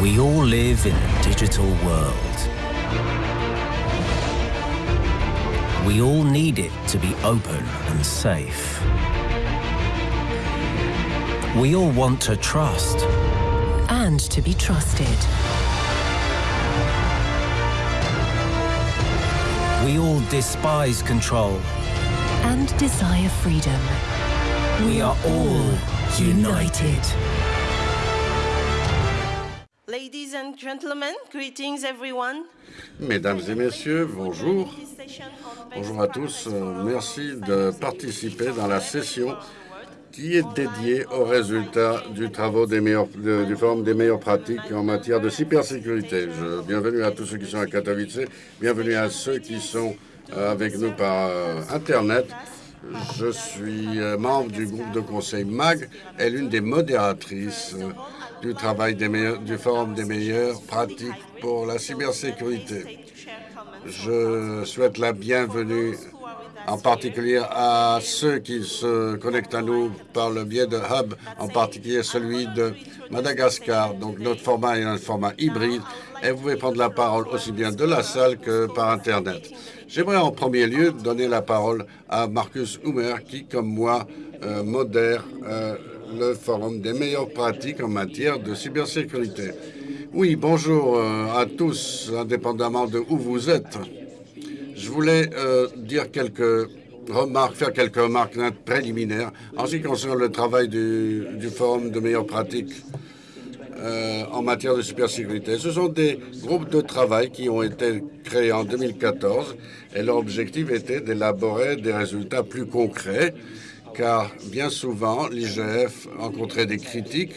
We all live in a digital world. We all need it to be open and safe. We all want to trust. and to be trusted. We all despise control. and desire freedom. We are all united. Ladies and gentlemen, greetings everyone. Mesdames et messieurs, bonjour. Bonjour à tous. Euh, Merci de participer dans la session qui est dédiée aux résultats du, travaux du Forum des meilleures pratiques en matière de cybersécurité. Bienvenue à tous ceux qui sont à Katowice, bienvenue à ceux qui sont euh, avec nous par euh, Internet. Je suis membre du groupe de conseil MAG et l'une des modératrices du travail des meilleurs- du Forum des meilleures pratiques pour la cybersécurité. Je souhaite la bienvenue en particulier à ceux qui se connectent à nous par le biais de Hub, en particulier celui de Madagascar. Donc notre format est un format hybride et vous pouvez prendre la parole aussi bien de la salle que par Internet. J'aimerais en premier lieu donner la parole à Marcus Humer qui, comme moi, euh, modère euh, le forum des meilleures pratiques en matière de cybersécurité. Oui, bonjour euh, à tous, indépendamment de où vous êtes. Je voulais euh, dire quelques remarques, faire quelques remarques préliminaires en ce qui concerne le travail du, Forum de meilleures pratiques euh, en matière de cybersécurité. Ce sont des groupes de travail qui ont été créés en 2014 et leur objectif était d'élaborer des résultats plus concrets car bien souvent l'IGF rencontrait des critiques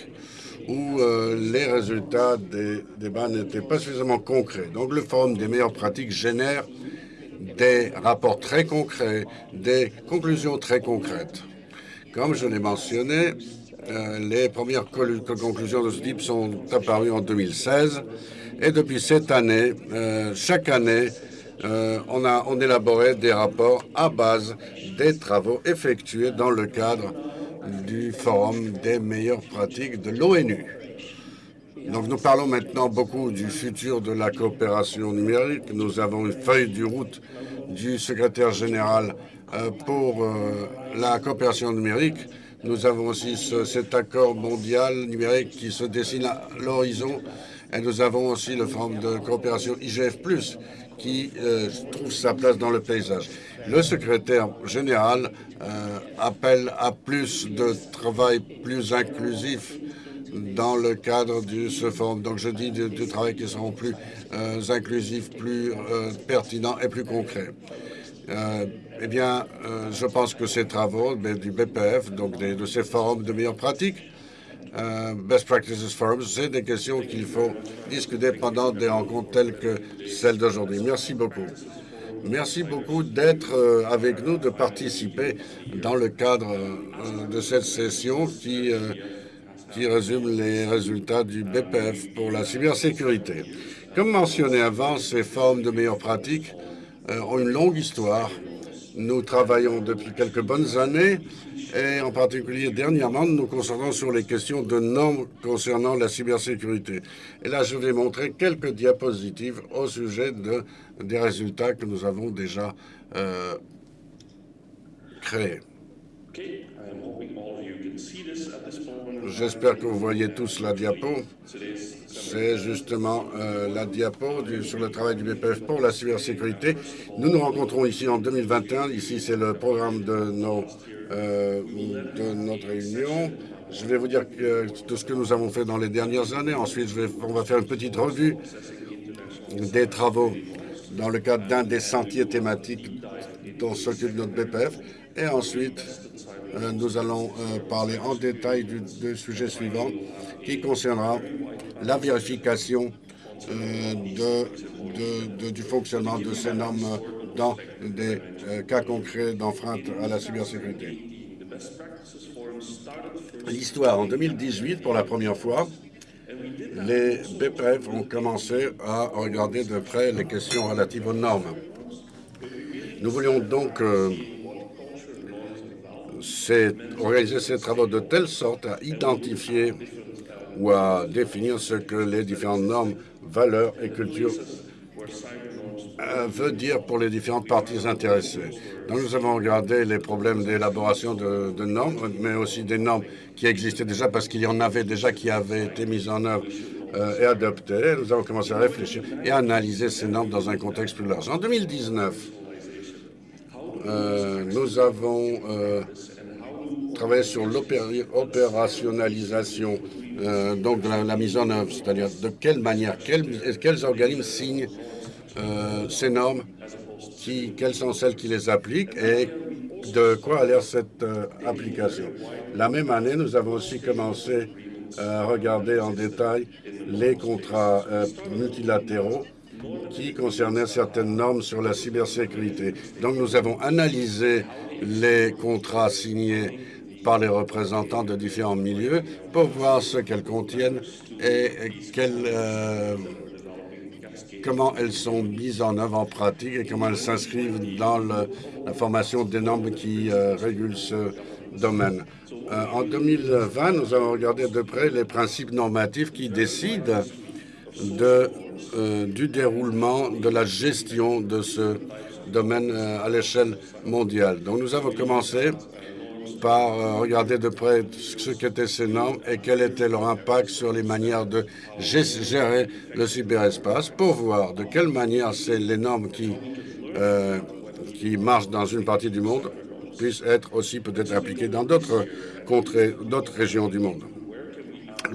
où euh, les résultats des débats n'étaient pas suffisamment concrets. Donc le Forum des meilleures pratiques génère des rapports très concrets, des conclusions très concrètes. Comme je l'ai mentionné, euh, les premières conclusions de ce type sont apparues en 2016 et depuis cette année, euh, chaque année, euh, on a on élaborait des rapports à base des travaux effectués dans le cadre du Forum des meilleures pratiques de l'ONU. Donc nous parlons maintenant beaucoup du futur de la coopération numérique. Nous avons une feuille de route du secrétaire général euh, pour euh, la coopération numérique. Nous avons aussi ce- cet accord mondial numérique qui se dessine à l'horizon. Et nous avons aussi le forum de coopération IGF+, qui euh, trouve sa place dans le paysage. Le secrétaire général euh, appelle à plus de travail plus inclusif dans le cadre de ce forum. Donc je dis de travail qui seront plus euh, inclusifs, plus pertinents et plus concrets. Euh, eh bien, je pense que ces travaux ben, du BPF, donc de ces forums de meilleures pratiques, Best Practices Forums, c'est des questions qu'il faut discuter pendant des rencontres telles que celle d'aujourd'hui. Merci beaucoup. Merci beaucoup d'être euh, avec nous, de participer dans le cadre euh, de cette session qui, euh, qui résume les résultats du BPF pour la cybersécurité. Comme mentionné avant, ces formes de meilleures pratiques euh, ont une longue histoire. Nous travaillons depuis quelques bonnes années et en particulier dernièrement, nous nous concentrons sur les questions de normes concernant la cybersécurité. Et là, je vais montrer quelques diapositives au sujet de, des résultats que nous avons déjà euh, créés. J'espère que vous voyez tous la diapo. C'est justement euh, la diapo du- sur le travail du BPF pour la cybersécurité. Nous nous rencontrons ici en 2021. Ici, c'est le programme de, nos, euh, de notre réunion. Je vais vous dire que, tout ce que nous avons fait dans les dernières années. Ensuite, on va faire une petite revue des travaux dans le cadre d'un des sentiers thématiques dont s'occupe notre BPF. Et ensuite, euh, nous allons euh, parler en détail du, sujet suivant qui concernera la vérification euh, du fonctionnement de ces normes dans des euh, cas concrets d'enfreinte à la cybersécurité. L'histoire, en 2018, pour la première fois, les BPF ont commencé à regarder de près les questions relatives aux normes. Nous voulions donc euh, organiser ces travaux de telle sorte à identifier ou à définir ce que les différentes normes, valeurs et cultures veut dire pour les différentes parties intéressées. Donc nous avons regardé les problèmes d'élaboration de, normes, mais aussi des normes qui existaient déjà parce qu'il y en avait déjà qui avaient été mises en œuvre euh, et adoptées. Nous avons commencé à réfléchir et à analyser ces normes dans un contexte plus large. En 2019, euh, nous avons euh, travaillé sur l'opérationnalisation euh, donc de la, mise en œuvre, c'est-à-dire de quelle manière, quels organismes signent euh, ces normes, qui, quelles sont celles qui les appliquent et de quoi a l'air cette euh, application. La même année, nous avons aussi commencé à regarder en détail les contrats euh, multilatéraux qui concernaient certaines normes sur la cybersécurité. Donc nous avons analysé les contrats signés par les représentants de différents milieux pour voir ce qu'elles contiennent et quelles euh, comment elles sont mises en œuvre en pratique et comment elles s'inscrivent dans la formation des normes qui euh, régulent ce domaine. Euh, en 2020, nous avons regardé de près les principes normatifs qui décident de, euh, du déroulement de la gestion de ce domaine à l'échelle mondiale. Donc nous avons commencé par euh, regarder de près ce qu'étaient ces normes et quel était leur impact sur les manières de gérer le cyberespace pour voir de quelle manière les normes qui, euh, qui marchent dans une partie du monde puissent être aussi peut-être appliquées dans d'autres contrées, d'autres régions du monde.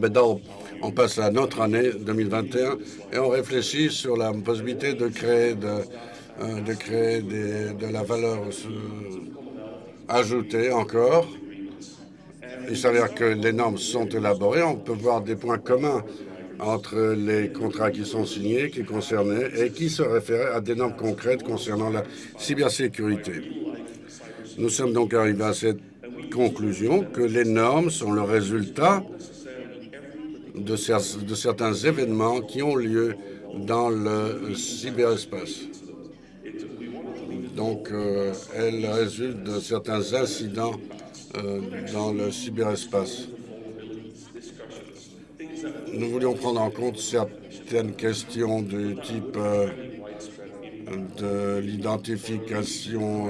Maintenant, on passe à notre année 2021 et on réfléchit sur la possibilité de créer de, euh, créer de la valeur ajouter encore. Il s'avère que les normes sont élaborées. On peut voir des points communs entre les contrats qui sont signés, qui concernaient et qui se référaient à des normes concrètes concernant la cybersécurité. Nous sommes donc arrivés à cette conclusion que les normes sont le résultat de, de certains événements qui ont lieu dans le cyberespace. Donc, euh, elle résulte de certains incidents euh, dans le cyberespace. Nous voulions prendre en compte certaines questions du type euh, de l'identification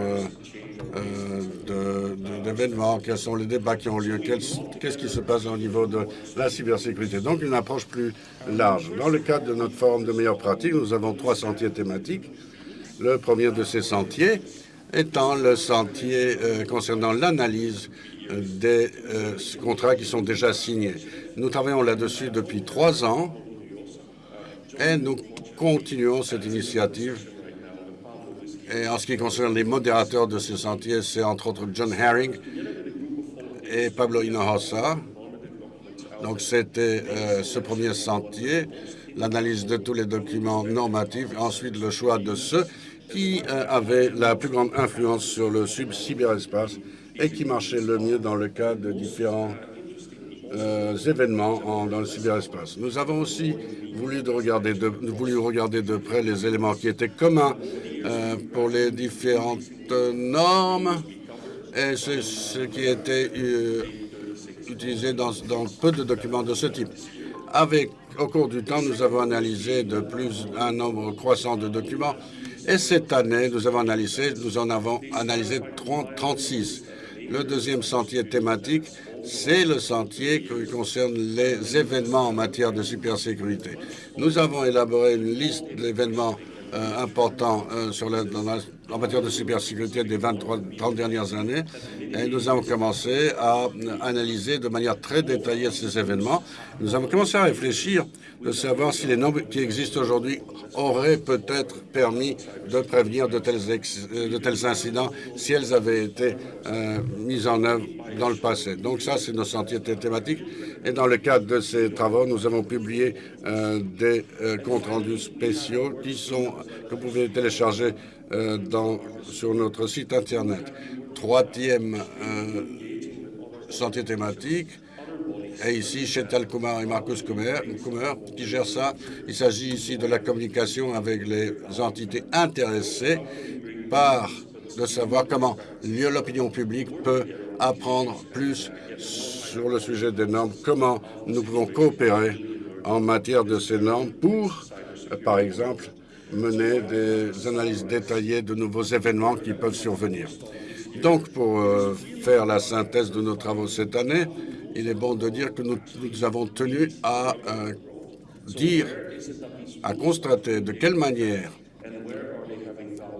d'événements, quels sont les débats qui ont lieu, qu'est-ce qui se passe au niveau de la cybersécurité. Donc une approche plus large. Dans le cadre de notre forum de meilleures pratiques, nous avons trois sentiers thématiques. Le premier de ces sentiers étant le sentier euh, concernant l'analyse euh, des euh, contrats qui sont déjà signés. Nous travaillons là-dessus depuis trois ans et nous continuons cette initiative. Et en ce qui concerne les modérateurs de ce sentier, c'est entre autres John Herring et Pablo Hinojosa. Donc c'était ce premier sentier, l'analyse de tous les documents normatifs, ensuite le choix de ceux qui euh, avaient la plus grande influence sur le cyberespace et qui marchaient le mieux dans le cadre de différents euh, événements en, dans le cyberespace. Nous avons aussi voulu, de regarder de, voulu regarder de près les éléments qui étaient communs euh, pour les différentes normes et ce, qui était utilisé dans, dans peu de documents de ce type. Avec, au cours du temps, nous avons analysé de plus un nombre croissant de documents et cette année, nous avons analysé, nous en avons analysé 30, 36. Le deuxième sentier thématique, c'est le sentier qui concerne les événements en matière de cybersécurité. Nous avons élaboré une liste d'événements euh, importants euh, sur la, dans la, en matière de cybersécurité des 23-30 dernières années et nous avons commencé à analyser de manière très détaillée ces événements. Nous avons commencé à réfléchir de savoir si les nombres qui existent aujourd'hui auraient peut-être permis de prévenir de tels, de tels incidents si elles avaient été euh, mises en œuvre dans le passé. Donc ça, c'est nos sentiers thématiques. Et dans le cadre de ces travaux, nous avons publié euh, des euh, comptes rendus spéciaux qui sont que vous pouvez télécharger euh, sur notre site Internet. Troisième euh, sentier thématique, et ici chez Kumar et Marcus Kummer, qui gèrent ça. Il s'agit ici de la communication avec les entités intéressées par de savoir comment l'opinion publique peut apprendre plus sur le sujet des normes, comment nous pouvons coopérer en matière de ces normes pour, par exemple, mener des analyses détaillées de nouveaux événements qui peuvent survenir. Donc, pour euh, faire la synthèse de nos travaux cette année, il est bon de dire que nous, avons tenu à euh, dire, à constater de quelle manière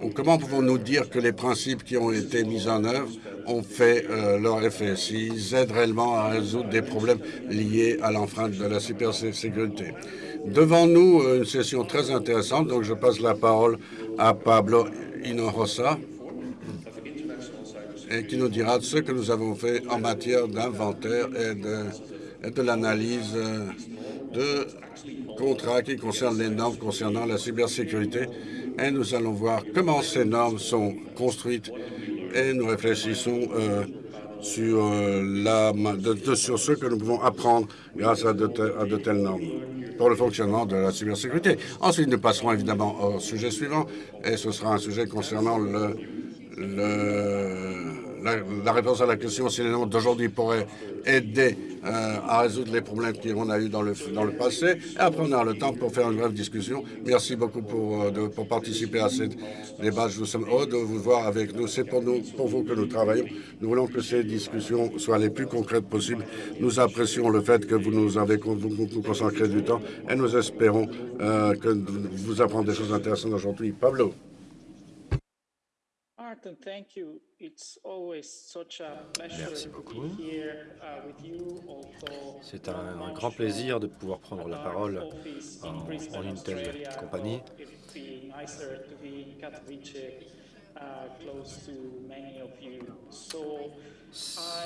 ou comment pouvons-nous dire que les principes qui ont été mis en œuvre ont fait euh, leur effet, s'ils aident réellement à résoudre des problèmes liés à l'enfreinte de la cybersécurité. Devant nous, une session très intéressante, donc je passe la parole à Pablo Hinojosa, et qui nous dira ce que nous avons fait en matière d'inventaire et de, de l'analyse de contrats qui concernent les normes concernant la cybersécurité. Et nous allons voir comment ces normes sont construites et nous réfléchissons euh, sur, euh, sur ce que nous pouvons apprendre grâce à de, telles normes pour le fonctionnement de la cybersécurité. Ensuite, nous passerons évidemment au sujet suivant, et ce sera un sujet concernant le la, réponse à la question si les normes d'aujourd'hui pourraient aider euh, à résoudre les problèmes qu'on a eu dans le, dans le passé. Et après, on aura le temps pour faire une brève discussion. Merci beaucoup pour, euh, pour participer à ce débat. Nous sommes heureux de vous voir avec nous. C'est pour, nous, pour vous que nous travaillons. Nous voulons que ces discussions soient les plus concrètes possibles. Nous apprécions le fait que vous nous avez consacré du temps et nous espérons euh, que vous apprendrez des choses intéressantes aujourd'hui. Pablo. Merci beaucoup. C'est un, un, grand plaisir de pouvoir prendre la parole en, en une telle compagnie.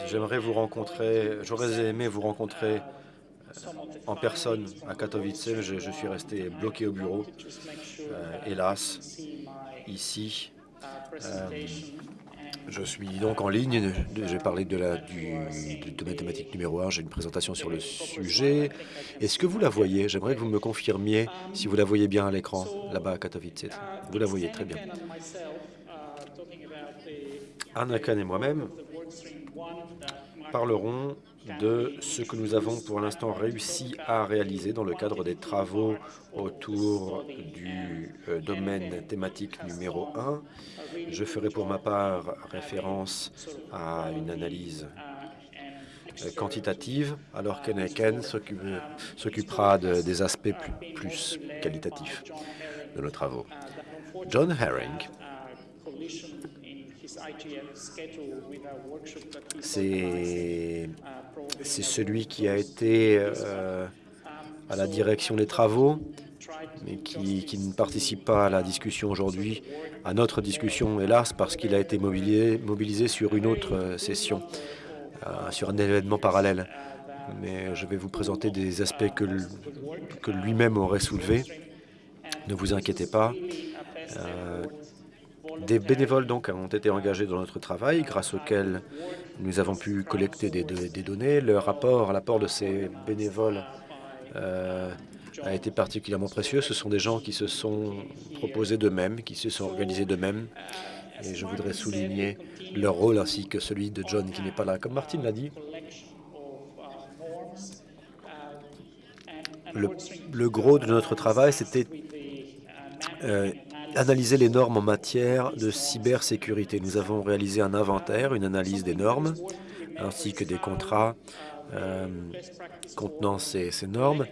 J'aimerais vous rencontrer, j'aurais aimé vous rencontrer euh, en personne à Katowice, je suis resté bloqué au bureau, euh, hélas, ici. Euh, je suis donc en ligne. J'ai parlé de, la, du, de numéro 1. J'ai une présentation sur le sujet. Est-ce que vous la voyez? J'aimerais que vous me confirmiez si vous la voyez bien à l'écran, là-bas à Katowice. Vous la voyez très bien. Anakan et moi-même parlerons de ce que nous avons pour l'instant réussi à réaliser dans le cadre des travaux autour du euh, domaine thématique numéro 1. Je ferai pour ma part référence à une analyse euh, quantitative, alors qu'Eneken s'occupera de, des aspects plus, plus qualitatifs de nos travaux. John Herring c'est celui qui a été euh, à la direction des travaux, mais qui, qui, ne participe pas à la discussion aujourd'hui, à notre discussion, hélas, parce qu'il a été mobilisé, mobilisé sur une autre euh, session, euh, sur un événement parallèle. Mais je vais vous présenter des aspects que, que lui-même aurait soulevés. Ne vous inquiétez pas. Euh, des bénévoles donc ont été engagés dans notre travail, grâce auquel nous avons pu collecter des, données. Le rapport, l'apport de ces bénévoles euh, a été particulièrement précieux. Ce sont des gens qui se sont proposés d'eux-mêmes, qui se sont organisés d'eux-mêmes. Et je voudrais souligner leur rôle ainsi que celui de John qui n'est pas là. Comme Martine l'a dit, le, le, gros de notre travail, c'était euh, analyser les normes en matière de cybersécurité. Nous avons réalisé un inventaire, une analyse des normes, ainsi que des contrats euh, contenant ces, normes.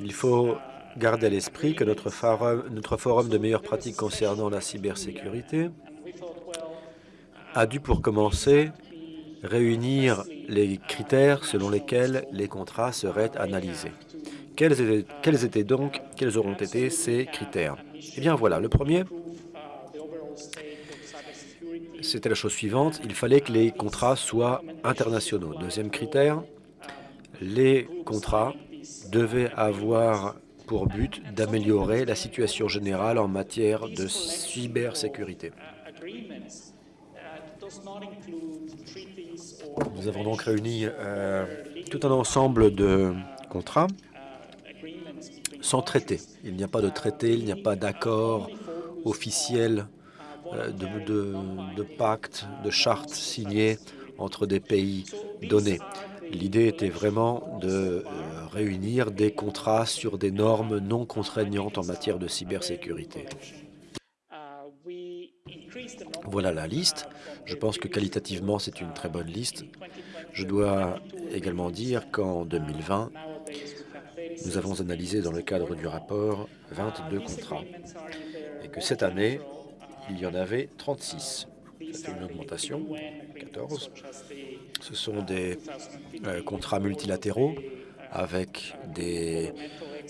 Il faut garder à l'esprit que notre forum de meilleures pratiques concernant la cybersécurité a dû, pour commencer, réunir les critères selon lesquels les contrats seraient analysés. Quels étaient, donc, quels auront été ces critères? Eh bien voilà, le premier, c'était la chose suivante, il fallait que les contrats soient internationaux. Deuxième critère, les contrats devaient avoir pour but d'améliorer la situation générale en matière de cybersécurité. Nous avons donc réuni euh, tout un ensemble de contrats sans traité. Il n'y a pas de traité, il n'y a pas d'accord officiel, euh, de, pacte, de charte signée entre des pays donnés. L'idée était vraiment de euh, réunir des contrats sur des normes non contraignantes en matière de cybersécurité. Voilà la liste. Je pense que qualitativement, c'est une très bonne liste. Je dois également dire qu'en 2020, nous avons analysé dans le cadre du rapport 22 contrats et que cette année, il y en avait 36. Ça fait une augmentation, 14. Ce sont des euh, contrats multilatéraux avec des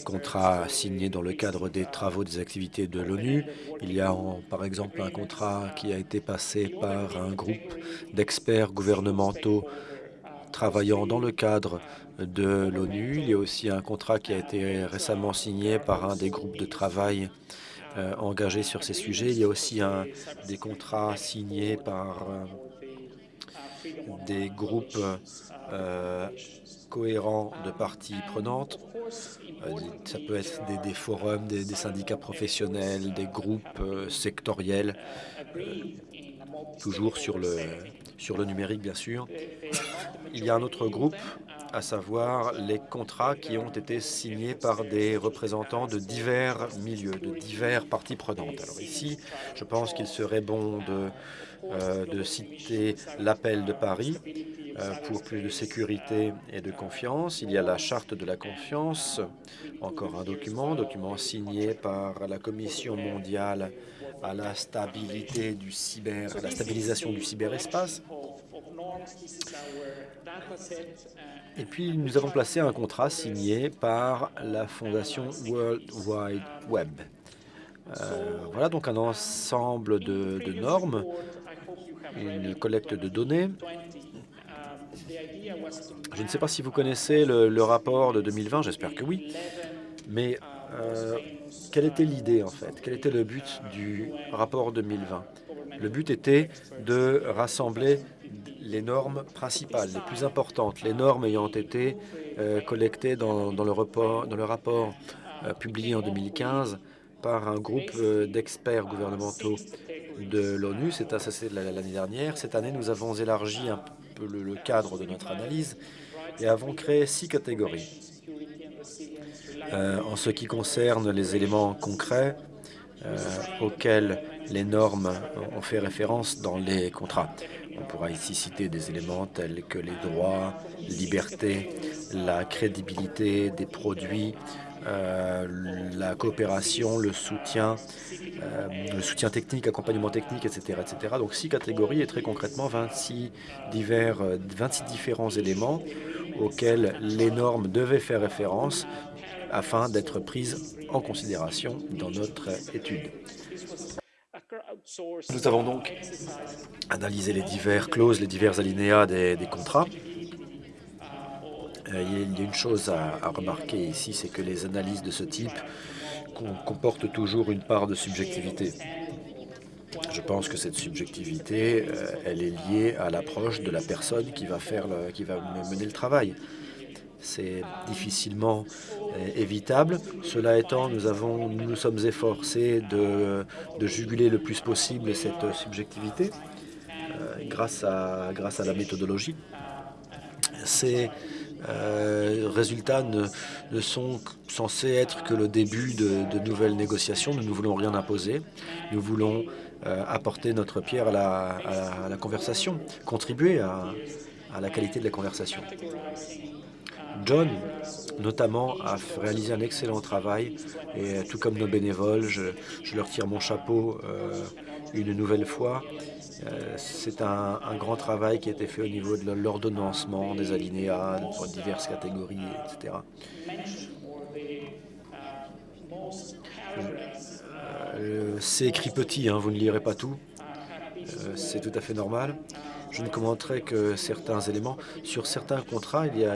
contrats signés dans le cadre des travaux des activités de l'ONU. Il y a par exemple un contrat qui a été passé par un groupe d'experts gouvernementaux travaillant dans le cadre de l'ONU. Il y a aussi un contrat qui a été récemment signé par un des groupes de travail euh, engagés sur ces sujets. Il y a aussi des contrats signés par euh, des groupes euh, cohérents de parties prenantes. ça peut être des, forums, des, syndicats professionnels, des groupes sectoriels, toujours sur le, sur le numérique, bien sûr. Il y a un autre groupe, à savoir les contrats qui ont été signés par des représentants de divers milieux, de divers parties prenantes. Alors ici, je pense qu'il serait bon de, euh, citer l'appel de Paris euh, pour plus de sécurité et de confiance. Il y a la charte de la confiance, encore un document, document signé par la Commission mondiale à la stabilité du cyber, à la stabilisation du cyberespace. Et puis, nous avons placé un contrat signé par la fondation World Wide Web. Euh, voilà donc un ensemble de, normes, une collecte de données. Je ne sais pas si vous connaissez le, rapport de 2020, j'espère que oui, mais euh, quelle était l'idée en fait? Quel était le but du rapport 2020 Le but était de rassembler les normes principales, les plus importantes, les normes ayant été euh, collectées dans, le, rapport, euh, publié en 2015 par un groupe d'experts gouvernementaux de l'ONU. C'est l'année dernière. Cette année, nous avons élargi un peu le, cadre de notre analyse et avons créé six catégories. En ce qui concerne les éléments concrets auxquels les normes ont fait référence dans les contrats. On pourra ici citer des éléments tels que les droits, libertés, la crédibilité des produits, euh, la coopération, le soutien, euh, le soutien technique, accompagnement technique, etc., etc. Donc six catégories et très concrètement 26, divers, 26 différents éléments auxquels les normes devaient faire référence afin d'être prises en considération dans notre étude. Nous avons donc analysé les divers clauses, les divers alinéas des, contrats. Euh, il y a une chose à, remarquer ici, c'est que les analyses de ce type comportent toujours une part de subjectivité. Je pense que cette subjectivité, euh, elle est liée à l'approche de la personne qui va, faire qui va mener le travail. C'est difficilement euh, évitable. Cela étant, nous, avons, nous sommes efforcés de, juguler le plus possible cette subjectivité euh, grâce, à, grâce à la méthodologie. Ces euh, résultats ne, sont censés être que le début de, nouvelles négociations. Nous ne voulons rien imposer. Nous voulons apporter notre pierre à la, conversation, contribuer à la qualité de la conversation. John, notamment, a réalisé un excellent travail et tout comme nos bénévoles, je, leur tire mon chapeau euh, une nouvelle fois. Euh, c'est un, grand travail qui a été fait au niveau de l'ordonnancement des alinéas pour diverses catégories, etc. Euh, c'est écrit petit, hein, vous ne lirez pas tout. c'est tout à fait normal. Je ne commenterai que certains éléments. Sur certains contrats, il y a,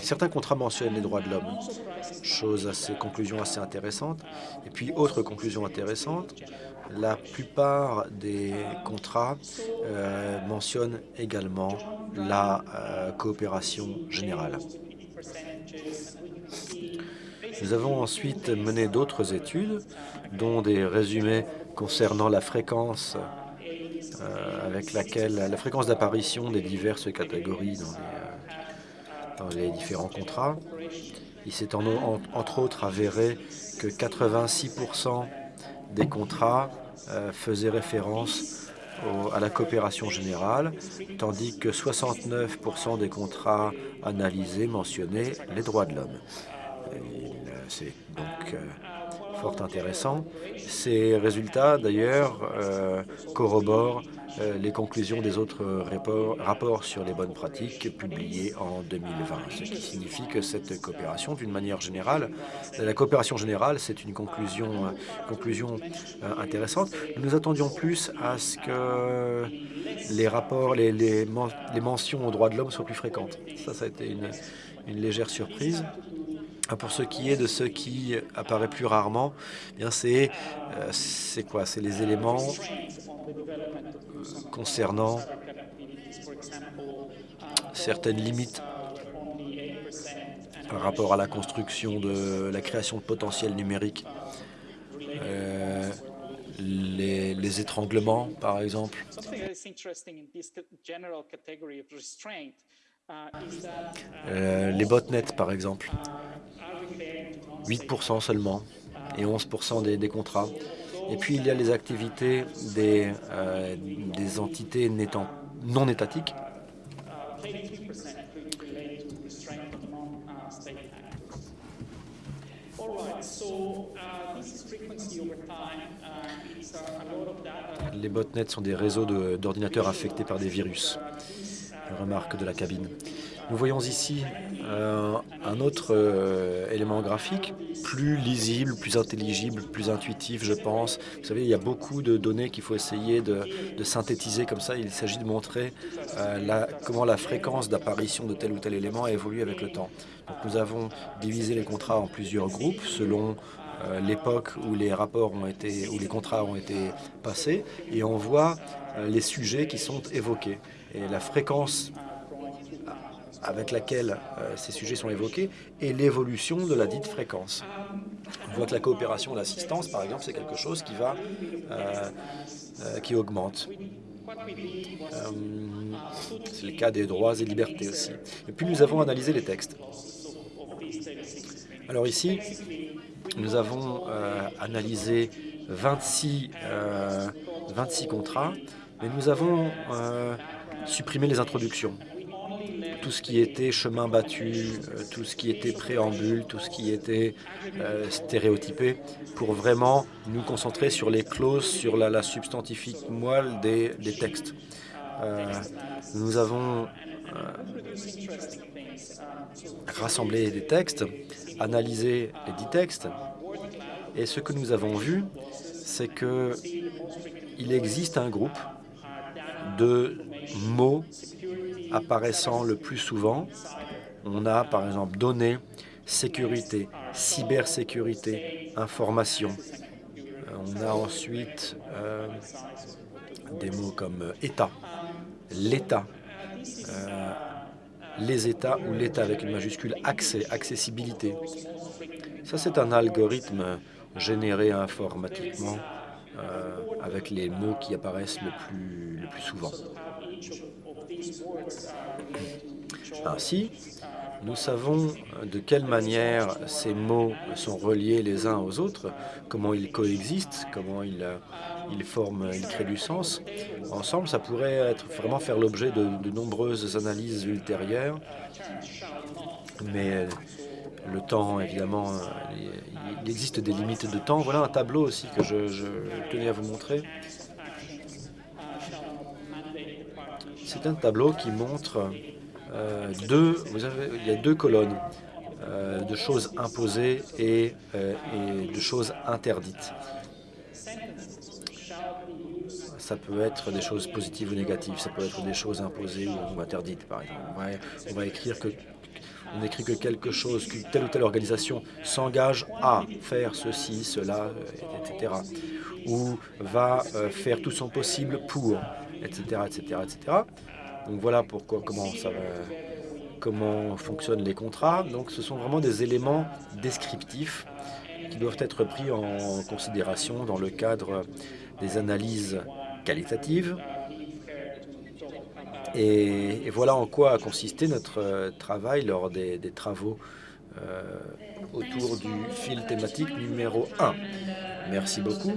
certains contrats mentionnent les droits de l'homme. Chose assez, conclusion assez intéressante. Et puis, autre conclusion intéressante, la plupart des contrats euh, mentionnent également la euh, coopération générale. Nous avons ensuite mené d'autres études, dont des résumés concernant la fréquence avec laquelle la fréquence d'apparition des diverses catégories dans les, les différents contrats. Il s'est entre autres avéré que 86% des contrats faisaient référence à la coopération générale, tandis que 69% des contrats analysés mentionnaient les droits de l'homme. C'est donc fort intéressant. Ces résultats, d'ailleurs, euh, corroborent euh, les conclusions des autres rapports, sur les bonnes pratiques publiés en 2020, ce qui signifie que cette coopération, d'une manière générale, la coopération générale, c'est une conclusion, euh, intéressante. Nous attendions plus à ce que les rapports, les, mentions aux droits de l'homme soient plus fréquentes. Ça, ça a été une légère surprise. Ah, pour ce qui est de ce qui apparaît plus rarement, eh bien c'est c'est quoi? C'est les éléments concernant certaines limites par rapport à la construction de la création de potentiel numérique. Euh, les, les, étranglements, par exemple. Euh, les botnets, par exemple. 8% seulement et 11% des, des, contrats. Et puis il y a les activités des, euh, entités non étatiques. Les botnets sont des réseaux d'ordinateurs affectés par des virus. Remarque de la cabine. Nous voyons ici euh, un autre euh, élément graphique, plus lisible, plus intelligible, plus intuitif, je pense. Vous savez, il y a beaucoup de données qu'il faut essayer de, synthétiser comme ça. Il s'agit de montrer euh, comment la fréquence d'apparition de tel ou tel élément a évolué avec le temps. Donc, nous avons divisé les contrats en plusieurs groupes selon l'époque où les rapports ont été, où les contrats ont été passés, et on voit les sujets qui sont évoqués. Et la fréquence avec laquelle euh, ces sujets sont évoqués et l'évolution de la dite fréquence. On voit que la coopération l'assistance, par exemple, c'est quelque chose qui va, euh, euh, qui augmente. c'est le cas des droits et libertés aussi. Et puis nous avons analysé les textes. Alors ici, nous avons analysé 26, 26 contrats, mais nous avons supprimé les introductions tout ce qui était chemin battu, euh, tout ce qui était préambule, tout ce qui était euh, stéréotypé, pour vraiment nous concentrer sur les clauses, sur la, substantifique moelle des, textes. Euh, nous avons rassemblé des textes, analysé les dix textes, et ce que nous avons vu, c'est que il existe un groupe de mots apparaissant le plus souvent. On a par exemple données, sécurité, cybersécurité, information. Euh, on a ensuite euh, des mots comme État, l'État, euh, les États ou l'État avec une majuscule, accès, accessibilité. Ça, c'est un algorithme généré informatiquement avec les mots qui apparaissent le plus, le plus souvent. Ainsi, nous savons de quelle manière ces mots sont reliés les uns aux autres, comment ils coexistent, comment ils, ils forment, ils créent du sens. Ensemble, ça pourrait être, vraiment faire l'objet de, nombreuses analyses ultérieures, mais le temps, évidemment, il existe des limites de temps. Voilà un tableau aussi que je, je tenais à vous montrer. C'est un tableau qui montre euh, deux, il y a deux colonnes euh, de choses imposées et, euh, et, de choses interdites. Ça peut être des choses positives ou négatives, ça peut être des choses imposées ou, interdites, par exemple. on va écrire que écrit que quelque chose, que telle ou telle organisation s'engage à faire ceci, cela, etc. Ou va faire tout son possible pour etc., etc., etc. Donc voilà pourquoi, comment, ça comment fonctionnent les contrats. Donc ce sont vraiment des éléments descriptifs qui doivent être pris en considération dans le cadre des analyses qualitatives Et, voilà en quoi a consisté notre travail lors des, travaux autour du fil thématique numéro 1. Merci beaucoup.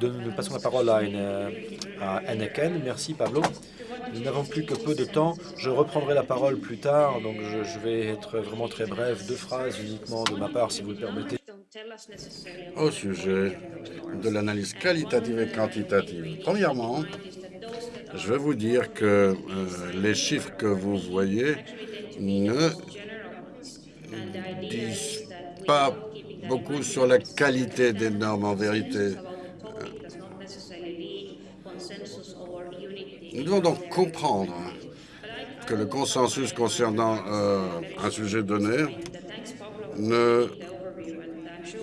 Nous, passons la parole à, une, à Merci Pablo. Nous n'avons plus que peu de temps. Je reprendrai la parole plus tard, donc je, vais être vraiment très bref. Deux phrases uniquement de ma part, si vous le permettez. Au sujet de l'analyse qualitative et quantitative. Premièrement, je vais vous dire que euh, les chiffres que vous voyez ne disent pas beaucoup sur la qualité des normes en vérité. Nous devons donc comprendre que le consensus concernant euh, un sujet donné ne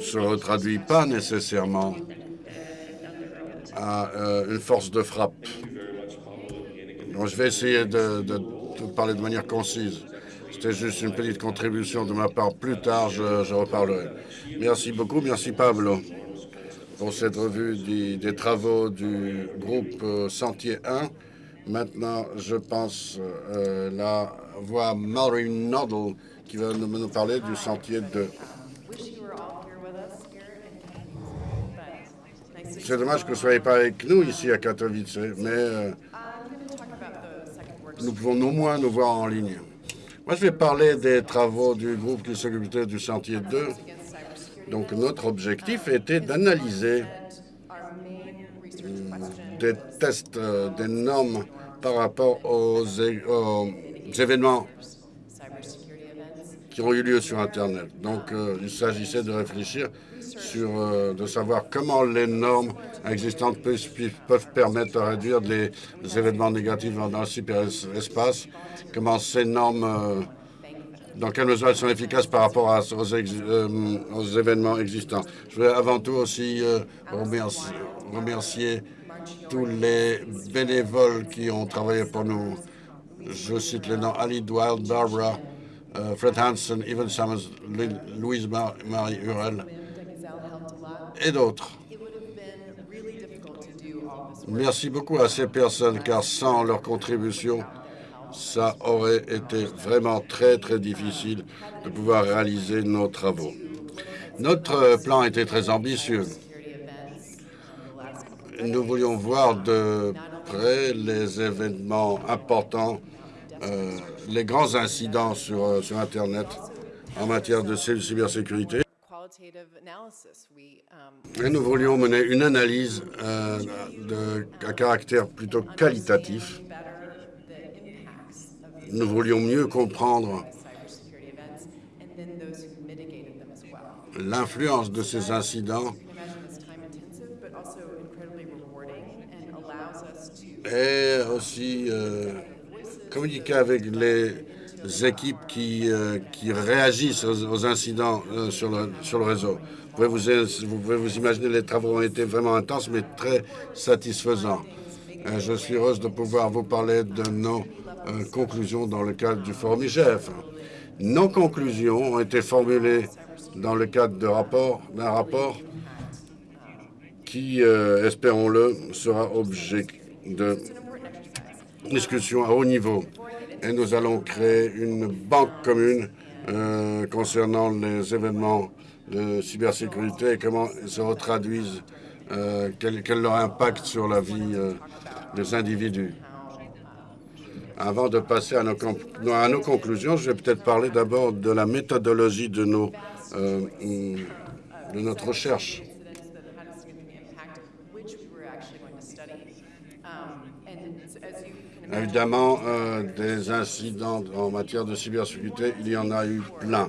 se retraduit pas nécessairement à euh, une force de frappe. Donc, je vais essayer de, parler de manière concise. C'était juste une petite contribution de ma part. Plus tard, je, reparlerai. Merci beaucoup. Merci, Pablo, pour cette revue des, travaux du groupe euh, Sentier 1. Maintenant, je pense euh, la voix Mallory Noddle qui va nous, parler du sentier 2. C'est dommage que vous ne soyez pas avec nous ici à Katowice, mais euh, nous pouvons au moins nous voir en ligne. Moi, je vais parler des travaux du groupe qui s'occupait du sentier 2. Donc, notre objectif était d'analyser des tests, euh, des normes par rapport aux, événements qui ont eu lieu sur Internet. Donc, euh, il s'agissait de réfléchir sur, euh, de savoir comment les normes existantes peuvent, permettre de réduire les, événements négatifs dans le cyberespace, comment ces normes, dans quelle mesure elles sont efficaces par rapport à, aux, aux, événements existants. Je vais avant tout aussi remercier, remercier tous les bénévoles qui ont travaillé pour nous. Je cite les noms Ali Dwight, Barbara, euh, Fred Hansen, Evan Summers, Louise Marie Hurel et d'autres. Merci beaucoup à ces personnes, car sans leur contribution, ça aurait été vraiment très, très difficile de pouvoir réaliser nos travaux. Notre plan était très ambitieux nous voulions voir de près les événements importants, euh, les grands incidents sur, euh, sur Internet en matière de cybersécurité. Et nous voulions mener une analyse euh, à caractère plutôt qualitatif. Nous voulions mieux comprendre l'influence de ces incidents et aussi euh, communiquer avec les équipes qui, euh, qui réagissent aux, incidents euh, sur, le, sur le réseau. Vous pouvez vous, vous pouvez vous imaginer, les travaux ont été vraiment intenses, mais très satisfaisants. je suis heureuse de pouvoir vous parler de nos conclusions dans le cadre du Forum IGF. Nos conclusions ont été formulées dans le cadre d'un rapport, rapport qui, espérons-le, sera objet de discussion à haut niveau. Et nous allons créer une banque commune euh, concernant les événements de cybersécurité et comment ils se retraduisent, euh, quel, quel, leur impact sur la vie euh, des individus. Avant de passer à nos, conclusions, je vais peut-être parler d'abord de la méthodologie de, nos, de notre recherche. Évidemment, euh, des incidents en matière de cybersécurité, il y en a eu plein.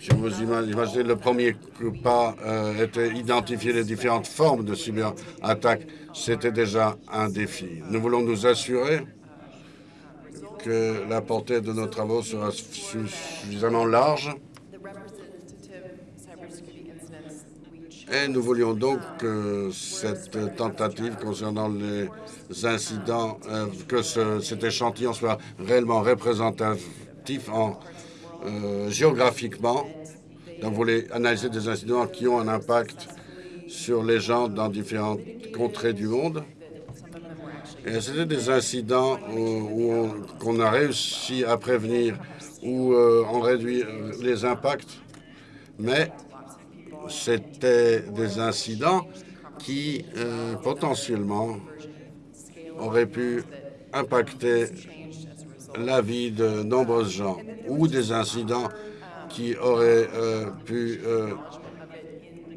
Si vous imaginez, le premier pas euh, était identifier les différentes formes de cyberattaques. C'était déjà un défi. Nous voulons nous assurer que la portée de nos travaux sera suffisamment large Et nous voulions donc que cette tentative concernant les incidents, euh, que cet échantillon soit réellement représentatif en, euh, géographiquement. Donc, vous voulez analyser des incidents qui ont un impact sur les gens dans différentes contrées du monde. C'était des incidents où, qu'on a réussi à prévenir ou euh, on réduit les impacts, mais c'était des incidents qui euh, potentiellement auraient pu impacter la vie de nombreux gens ou des incidents qui auraient euh, pu euh,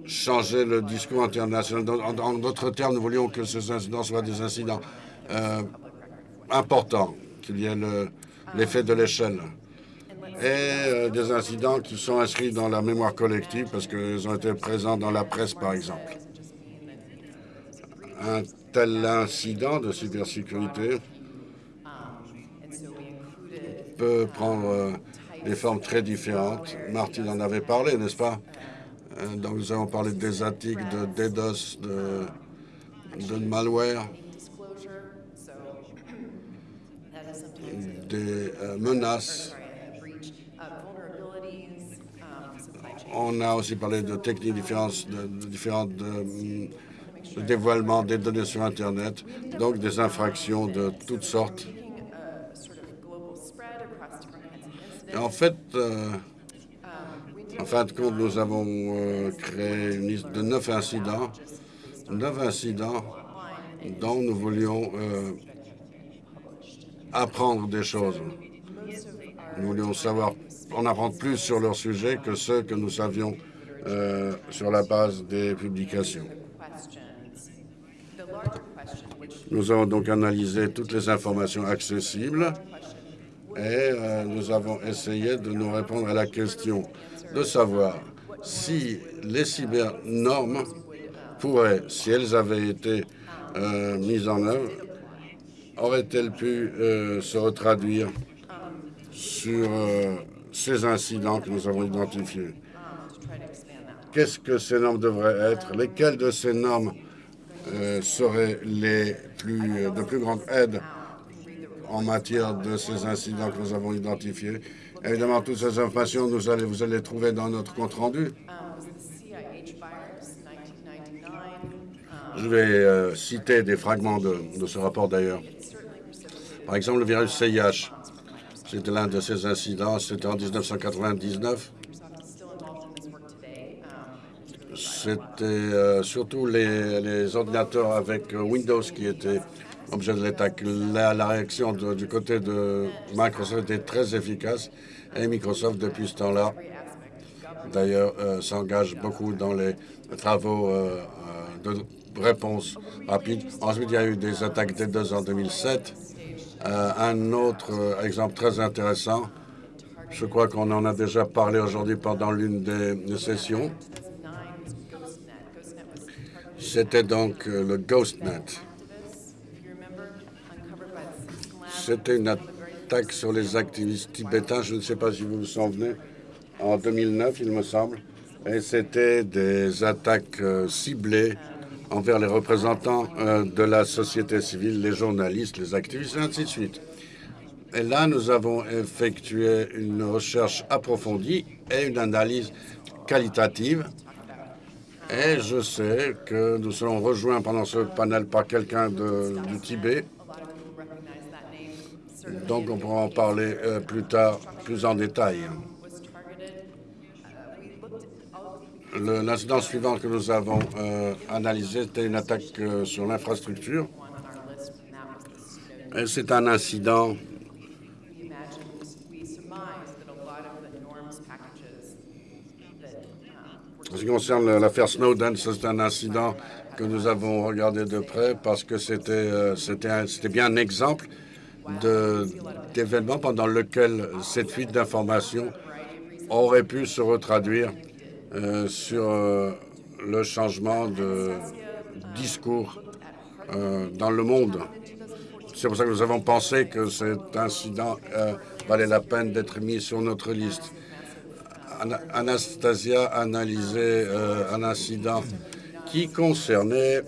changer le discours international. En d'autres termes, nous voulions que ces incidents soient des incidents importants, qu'il y ait l'effet de l'échelle et des incidents qui sont inscrits dans la mémoire collective parce qu'ils ont été présents dans la presse, par exemple. Un tel incident de cybersécurité peut prendre euh, des formes très différentes. Martin en avait parlé, n'est-ce pas? Euh, Donc nous avons parlé des attaques de DDoS, de, de malware, des euh, menaces. On a aussi parlé de techniques différentes, de, différentes de, dévoilement des données sur Internet, donc des infractions de toutes sortes. en fait, euh, en fin de compte, nous avons euh, créé une liste de neuf incidents, neuf incidents dont nous voulions apprendre des choses. Nous voulions savoir, en apprendre plus sur leur sujet que ceux que nous savions sur la base des publications. Nous avons donc analysé toutes les informations accessibles et euh, nous avons essayé de nous répondre à la question de savoir si les cybernormes pourraient, si elles avaient été euh, mises en œuvre, auraient-elles pu euh, se retraduire sur ces incidents que nous avons identifiés? Qu'est-ce que ces normes devraient être? Lesquelles de ces normes seraient les plus, de plus grande aide en matière de ces incidents que nous avons identifiés? Évidemment, toutes ces informations, allez, vous allez les trouver dans notre compte-rendu. Je vais euh, citer des fragments de ce rapport d'ailleurs. Par exemple, le virus CIH. C'était l'un de ces incidents. C'était en 1999. C'était euh, surtout les, ordinateurs avec Windows qui étaient objet de l'attaque. La, réaction du côté de Microsoft était très efficace et Microsoft, depuis ce temps-là, d'ailleurs, euh, s'engage beaucoup dans les travaux euh, euh, de réponse rapide. Ensuite, il y a eu des attaques des deux en 2007. Un autre exemple très intéressant, je crois qu'on en a déjà parlé aujourd'hui pendant l'une des sessions, c'était donc le GhostNet. C'était une attaque sur les activistes tibétains, je ne sais pas si vous vous souvenez, en 2009, il me semble. Et c'était des attaques euh, ciblées envers les représentants euh, de la société civile, les journalistes, les activistes, et ainsi de suite. Et là, nous avons effectué une recherche approfondie et une analyse qualitative. Et je sais que nous serons rejoints pendant ce panel par quelqu'un du Tibet donc on pourra en parler euh, plus tard, plus en détail. L'incident suivant que nous avons euh, analysé était une attaque euh, sur l'infrastructure. C'est un incident En ce qui concerne l'affaire Snowden, c'est un incident que nous avons regardé de près parce que c'était c'était bien un exemple d'événements pendant lequel cette fuite d'informations aurait pu se retraduire euh, sur euh, le changement de discours euh, dans le monde. C'est pour ça que nous avons pensé que cet incident valait la peine d'être mis sur notre liste. Anastasia a analysé un incident qui concernait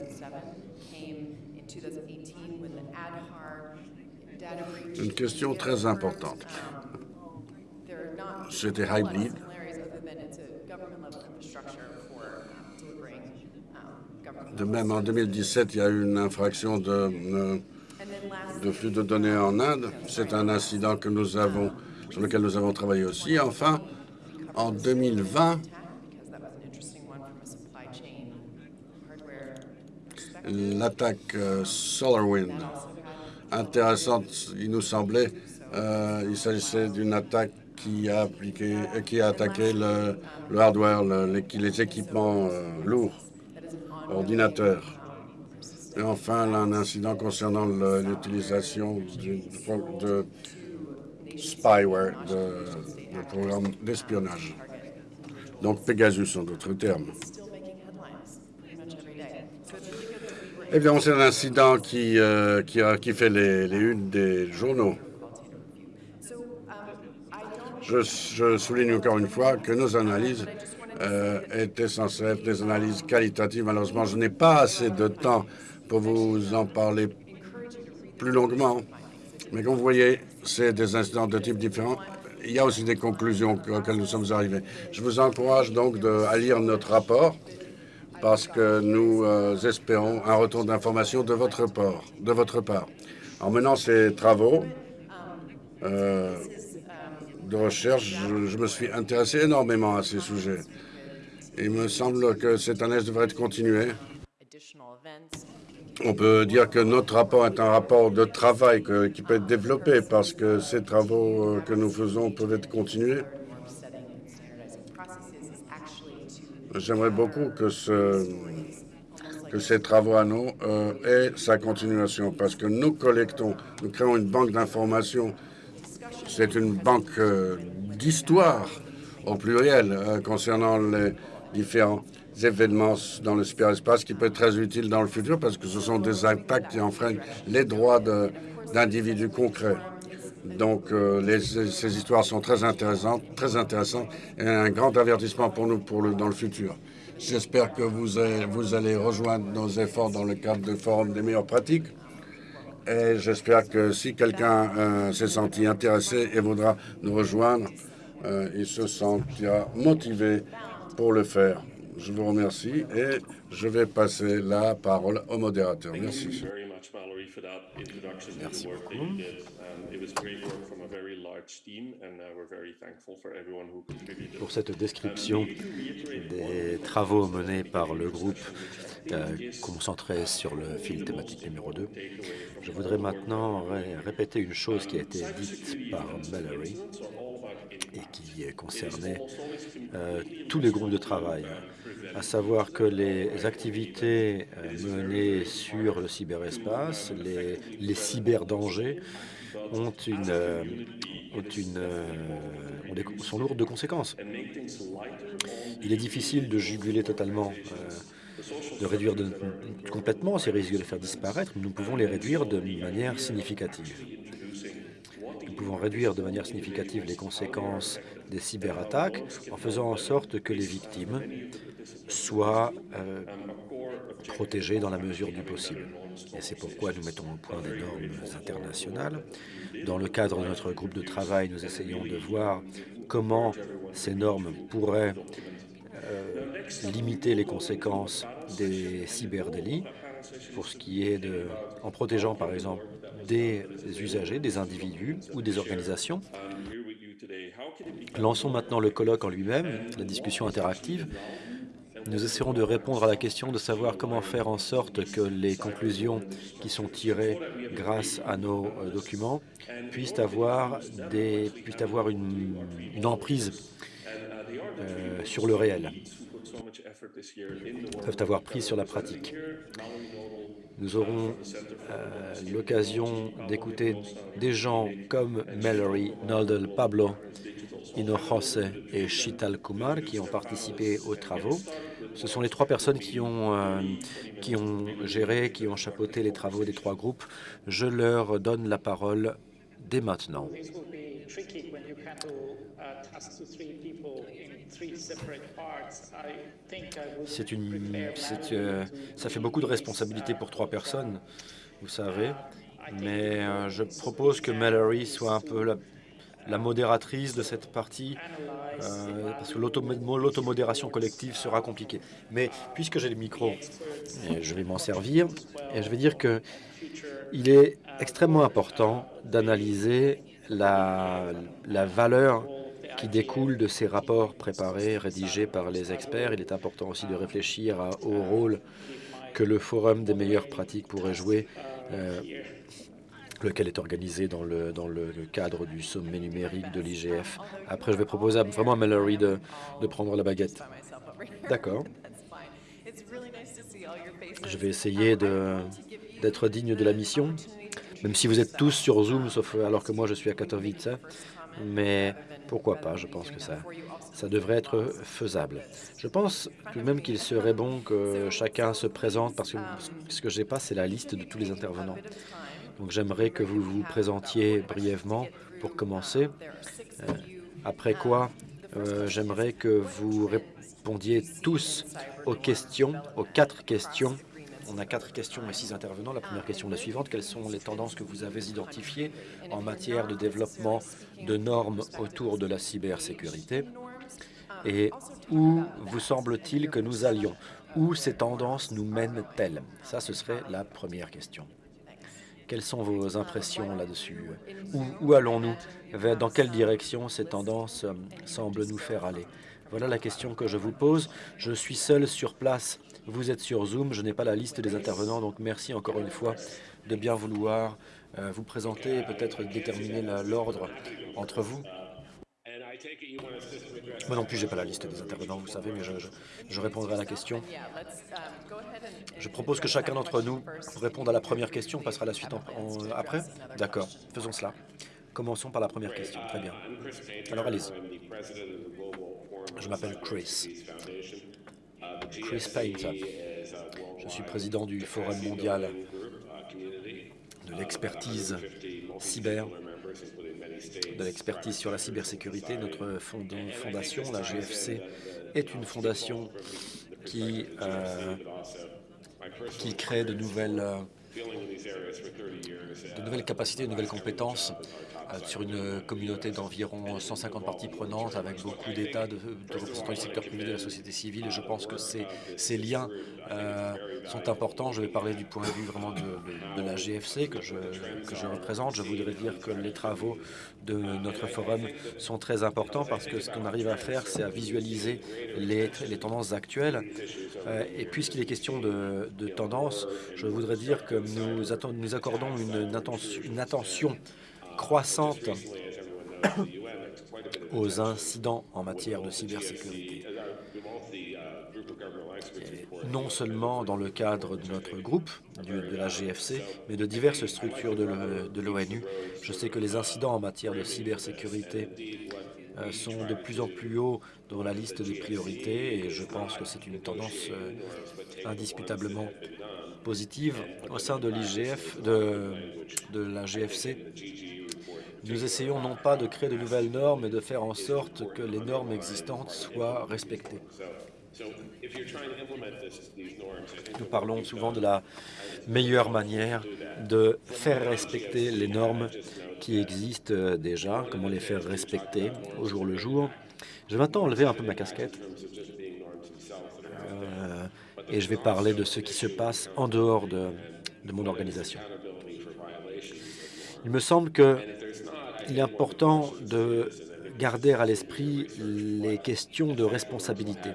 une question très importante. C'était Hybrid. De même, en 2017, il y a eu une infraction de, euh, de flux de données en Inde. C'est un incident que nous avons, sur lequel nous avons travaillé aussi. Enfin, en 2020, l'attaque euh, SolarWind, intéressante, il nous semblait, euh, il s'agissait d'une attaque qui a, appliqué, qui a attaqué le, hardware, les, équipements lourds, ordinateurs. Et enfin, un incident concernant l'utilisation de spyware, de, de programmes d'espionnage. Donc Pegasus en d'autres termes. Évidemment, c'est un incident qui, euh, qui, fait les, les, unes des journaux. Je, souligne encore une fois que nos analyses euh, étaient censées être des analyses qualitatives. Malheureusement, je n'ai pas assez de temps pour vous en parler plus longuement. Mais comme vous voyez, c'est des incidents de type différents. Il y a aussi des conclusions auxquelles nous sommes arrivés. Je vous encourage donc à lire notre rapport parce que nous euh, espérons un retour d'information de votre part. De votre part. En menant ces travaux euh, de recherche, je, me suis intéressé énormément à ces sujets. Il me semble que cette année devrait être continuée. On peut dire que notre rapport est un rapport de travail qui peut être développé parce que ces travaux euh, que nous faisons peuvent être continués. J'aimerais beaucoup que, ce, que ces travaux à nous euh, aient sa continuation parce que nous collectons, nous créons une banque d'informations. C'est une banque euh, d'histoire au pluriel euh, concernant les différents événements dans le cyberespace qui peut être très utile dans le futur parce que ce sont des impacts qui enfreignent les droits d'individus concrets. Donc, euh, ces histoires sont très intéressantes, très intéressantes et un grand avertissement pour nous pour dans le futur. J'espère que vous, vous allez rejoindre nos efforts dans le cadre du Forum des meilleures pratiques. Et j'espère que si quelqu'un euh, s'est senti intéressé et voudra nous rejoindre, euh, il se sentira motivé pour le faire. Je vous remercie et je vais passer la parole au modérateur. Merci. Merci beaucoup. Pour cette description des travaux menés par le groupe euh, concentré sur le fil thématique numéro 2, je voudrais maintenant répéter une chose qui a été dite par Mallory et qui concernait euh, tous les groupes de travail à savoir que les activités euh, menées sur le cyberespace, les, les cyberdangers, ont une, euh, ont une, euh, sont lourdes de conséquences. Il est difficile de juguler totalement, de réduire de, complètement ces risques de les faire disparaître, mais nous pouvons les réduire de manière significative. Pouvons réduire de manière significative les conséquences des cyberattaques en faisant en sorte que les victimes soient euh, protégés dans la mesure du possible. Et c'est pourquoi nous mettons au point des normes internationales. Dans le cadre de notre groupe de travail, nous essayons de voir comment ces normes pourraient euh, limiter les conséquences des cyberdélits pour ce qui est de, en protégeant par exemple des usagers, des individus ou des organisations. Lançons maintenant le colloque en lui-même, la discussion interactive, nous essaierons de répondre à la question de savoir comment faire en sorte que les conclusions qui sont tirées grâce à nos euh, documents puissent avoir, une, emprise euh, sur le réel, peuvent avoir prise sur la pratique. Nous aurons euh, l'occasion d'écouter des gens comme Mallory, Noldel, Pablo, Jose et Shital Kumar qui ont participé aux travaux. Ce sont les trois personnes qui ont, euh, qui ont géré, qui ont chapeauté les travaux des trois groupes. Je leur donne la parole dès maintenant. C'est une, euh, ça fait beaucoup de responsabilités pour trois personnes, vous savez, mais euh, je propose que Mallory soit un peu la, la modératrice de cette partie, euh, parce que l'automodération collective sera compliquée. Mais puisque j'ai le micro, je vais m'en servir, et je vais dire que il est extrêmement important d'analyser la, la valeur qui découle de ces rapports préparés, rédigés par les experts. Il est important aussi de réfléchir à- au rôle que le Forum des meilleures pratiques pourrait jouer, euh, lequel est organisé dans le, dans le, le cadre du sommet numérique de l'IGF. Après, je vais proposer à- vraiment à Mallory de, de prendre la baguette. D'accord. Je vais essayer d'être digne de la mission, même si vous êtes tous sur Zoom, sauf alors que moi je suis à Katowice. Mais pourquoi pas, je pense que ça, ça devrait être faisable. Je pense tout de même qu'il serait bon que chacun se présente, parce que ce que je n'ai pas, c'est la liste de tous les intervenants. Donc j'aimerais que vous vous présentiez brièvement pour commencer. Euh, après quoi, euh, j'aimerais que vous répondiez tous aux questions, aux quatre questions. On a quatre questions et six intervenants. La première question est la suivante. Quelles sont les tendances que vous avez identifiées en matière de développement de normes autour de la cybersécurité Et où vous semble-t-il que nous allions? Où ces tendances nous mènent-elles? Ça, ce serait la première question. Quelles sont vos impressions là-dessus? Où, où allons-nous? Dans quelle direction ces tendances euh, semblent nous faire aller? Voilà la question que je vous pose. Je suis seul sur place. Vous êtes sur Zoom. Je n'ai pas la liste des intervenants, donc merci encore une fois de bien vouloir euh, vous présenter et peut-être déterminer l'ordre entre vous. Moi non plus, j'ai pas la liste des intervenants, vous savez, mais je, répondrai à la question. Je propose que chacun d'entre nous réponde à la première question, on passera à la suite après. D'accord, faisons cela. Commençons par la première question. Très bien. Alors allez-y. Je m'appelle Chris. Chris Payne. Je suis président du Forum mondial de l'expertise cyber, de l'expertise sur la cybersécurité. Notre fond- fondation, la GFC, est une fondation qui, euh, qui crée de nouvelles, euh, de nouvelles capacités, de nouvelles compétences sur une communauté d'environ 150 parties prenantes avec beaucoup d'États, de, représentants du secteur privé, de la société civile. Et je pense que ces, liens euh, sont importants. Je vais parler du point de vue vraiment de, la GFC que je, représente. Je voudrais dire que les travaux de notre forum sont très importants parce que ce qu'on arrive à faire, c'est à visualiser les, tendances actuelles. Euh, et puisqu'il est question de, de tendances, je voudrais dire que nous, accordons une attention croissante aux incidents en matière de cybersécurité. Non seulement dans le cadre de notre groupe, de la GFC, mais de diverses structures de l'ONU. Je sais que les incidents en matière de cybersécurité euh, sont de plus en plus hauts dans la liste des priorités et je pense que c'est une tendance euh, indiscutablement positive au sein de l'IGF, de la GFC. Nous essayons non pas de créer de nouvelles normes, mais de faire en sorte que les normes existantes soient respectées. Nous parlons souvent de la meilleure manière de faire respecter les normes qui existent euh, déjà, comment les faire respecter au jour le jour. Je vais maintenant enlever un peu ma casquette euh, et je vais parler de ce qui se passe en dehors de, de mon organisation. Il me semble que il est important de garder à l'esprit les questions de responsabilité.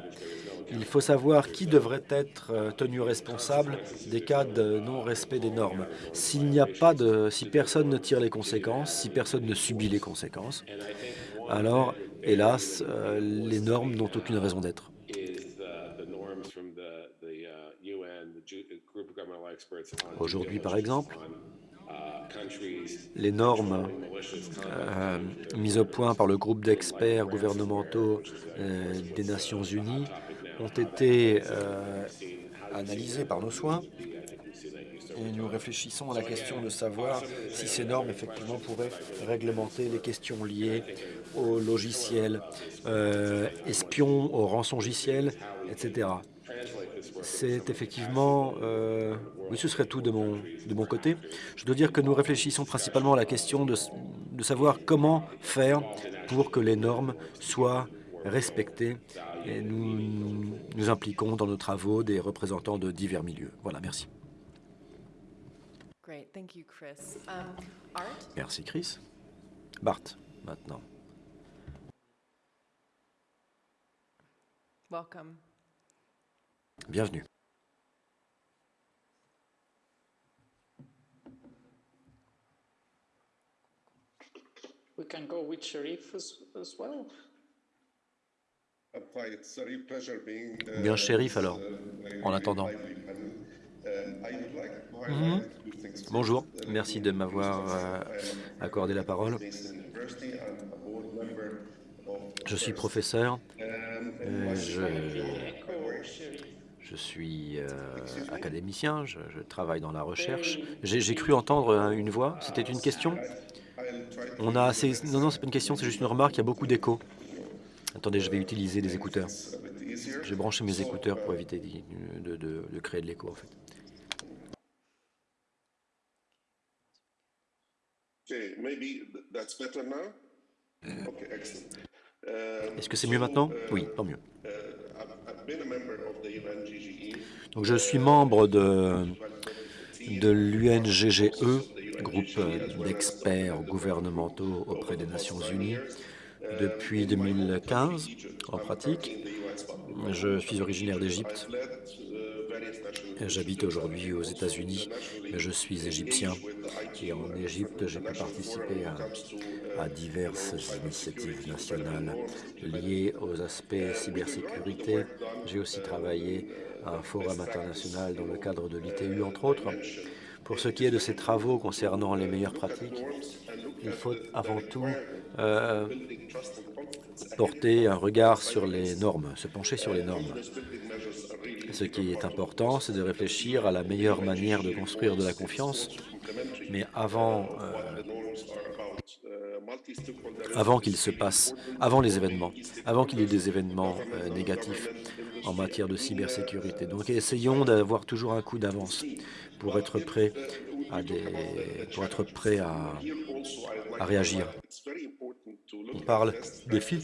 Il faut savoir qui devrait être euh, tenu responsable des cas de non-respect des normes. S'il n'y a pas de, si personne ne tire les conséquences, si personne ne subit les conséquences, alors, hélas, euh, les normes n'ont aucune raison d'être. Aujourd'hui, par exemple, les normes euh, mises au point par le groupe d'experts gouvernementaux euh, des Nations Unies ont été euh, analysées par nos soins et nous réfléchissons à la question de savoir si ces normes effectivement pourraient réglementer les questions liées aux logiciels espions, aux rançongiciels, etc. C'est effectivement... euh, oui, ce serait tout de mon, de mon côté. Je dois dire que nous réfléchissons principalement à la question de, savoir comment faire pour que les normes soient respectées. Et nous nous impliquons dans nos travaux des représentants de divers milieux. Voilà, merci. Um? Merci Chris. Bart, maintenant. Welcome. Bienvenue. We can go with Sharif as, as well. Bien shérif alors, en attendant. Mhm. Bonjour, merci de m'avoir euh, accordé la parole. Je suis professeur, euh, je, je suis euh, académicien, je, je travaille dans la recherche. J'ai j'ai cru entendre euh, une voix, c'était une question On a assez... Non, non, c'est pas une question, c'est juste une remarque, il y a beaucoup d'écho. Attendez, je vais utiliser des écouteurs. J'ai branché mes écouteurs pour éviter de, de- de créer de l'écho, en fait. Okay, maybe th- that's better now? Okay, excellent. Um, Est-ce que c'est mieux maintenant uh, Oui, tant mieux. uh, the UNGGE. Donc je suis membre de, de l'UNGGE, E, groupe euh, d'experts gouvernementaux auprès des Nations Unies, depuis 2015 en pratique. Je suis originaire d'Égypte. J'habite aujourd'hui aux États-Unis, mais je suis égyptien. Et en Égypte, j'ai pu participer à, diverses initiatives nationales liées aux aspects cybersécurité. J'ai aussi travaillé à un forum international dans le cadre de l'ITU, entre autres. Pour ce qui est de ces travaux concernant les meilleures pratiques, il faut avant tout euh, porter un regard sur les normes, se pencher sur les normes. Ce qui est important, c'est de réfléchir à la meilleure manière de construire de la confiance, mais avant, euh, avant qu'il se passe, avant les événements, avant qu'il y ait des événements euh, négatifs en matière de cybersécurité. Donc essayons d'avoir toujours un coup d'avance pour être prêt à à, réagir. On parle des filles.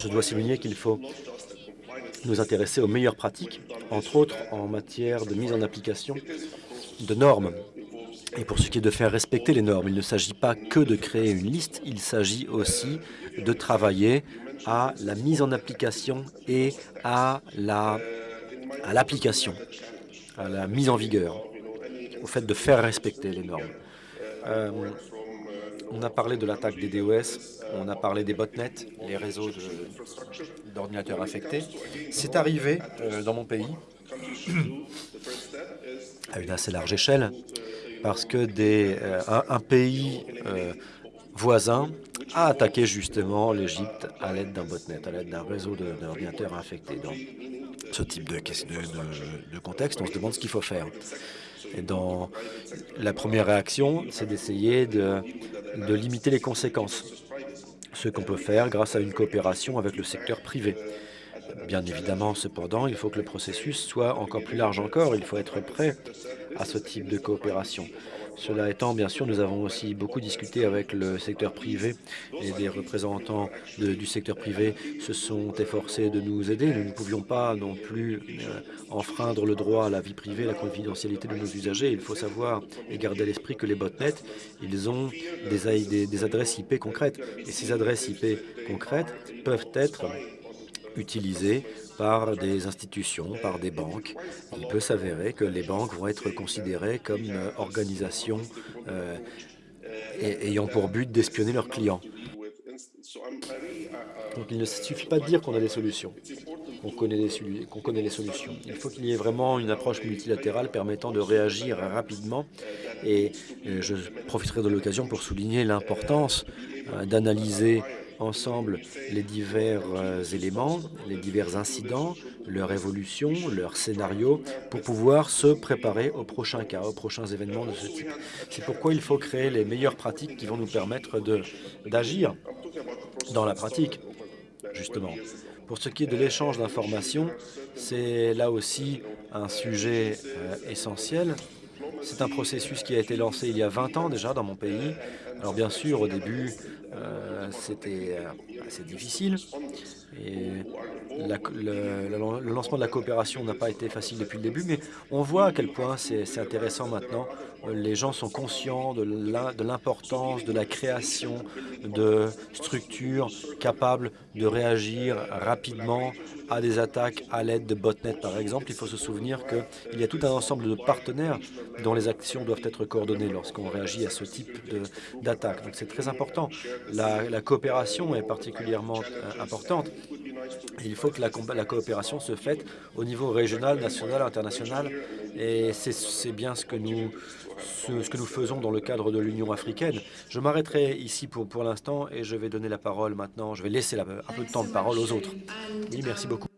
Je dois souligner qu'il faut nous intéresser aux meilleures pratiques, entre autres en matière de mise en application de normes. Et pour ce qui est de faire respecter les normes, il ne s'agit pas que de créer une liste, il s'agit aussi de travailler à la mise en application et à la à l'application, à la mise en vigueur, au fait de faire respecter les normes. Euh, on a parlé de l'attaque des DOS, on a parlé des botnets, les réseaux d'ordinateurs infectés. C'est arrivé euh, dans mon pays à une assez large échelle parce que euh, un, pays euh, voisin a attaqué justement l'Égypte à l'aide d'un botnet, à l'aide d'un réseau d'ordinateurs infectés. Dans ce type de, de- contexte, on se demande ce qu'il faut faire. Et dans la première réaction, c'est d'essayer de, de limiter les conséquences. Ce qu'on peut faire grâce à une coopération avec le secteur privé. Bien évidemment, cependant, il faut que le processus soit encore plus large encore. Il faut être prêt à ce type de coopération. Cela étant, bien sûr, nous avons aussi beaucoup discuté avec le secteur privé et des représentants du secteur privé se sont efforcés de nous aider. Nous ne pouvions pas non plus euh, enfreindre le droit à la vie privée, la confidentialité de nos usagers. Il faut savoir et garder à l'esprit que les botnets, ils ont des adresses IP concrètes. Et ces adresses IP concrètes peuvent être utilisées par des institutions, par des banques. Il peut s'avérer que les banques vont être considérées comme euh, organisations euh, ayant pour but d'espionner leurs clients. Donc il ne suffit pas de dire qu'on a des solutions, qu'on connaît, connaît les solutions. Il faut qu'il y ait vraiment une approche multilatérale permettant de réagir rapidement. Et euh, je profiterai de l'occasion pour souligner l'importance d'analyser ensemble les divers euh, éléments, les divers incidents, leur évolution, leur scénario, pour pouvoir se préparer aux prochains cas, aux prochains événements de ce type. C'est pourquoi il faut créer les meilleures pratiques qui vont nous permettre d'agir dans la pratique, justement. Pour ce qui est de l'échange d'informations, c'est là aussi un sujet euh, essentiel. C'est un processus qui a été lancé il y a 20 ans déjà dans mon pays. Alors bien sûr, au début, euh, c'était euh, assez difficile. Et le, lancement de la coopération n'a pas été facile depuis le début, mais on voit à quel point c'est intéressant maintenant. Les gens sont conscients de l'im- de l'importance de la création de structures capables de réagir rapidement à des attaques à l'aide de botnets, par exemple. Il faut se souvenir qu'il y a tout un ensemble de partenaires dont les actions doivent être coordonnées lorsqu'on réagit à ce type d'attaque. Donc c'est très important. La, coopération est particulièrement euh, importante. Il faut que la, la coopération se fasse au niveau régional, national, international. Et c'est bien ce que, nous, ce, que nous faisons dans le cadre de l'Union africaine. Je m'arrêterai ici pour, pour l'instant et je vais donner la parole maintenant. Je vais laisser la- un peu de temps de parole aux autres. Oui, merci beaucoup.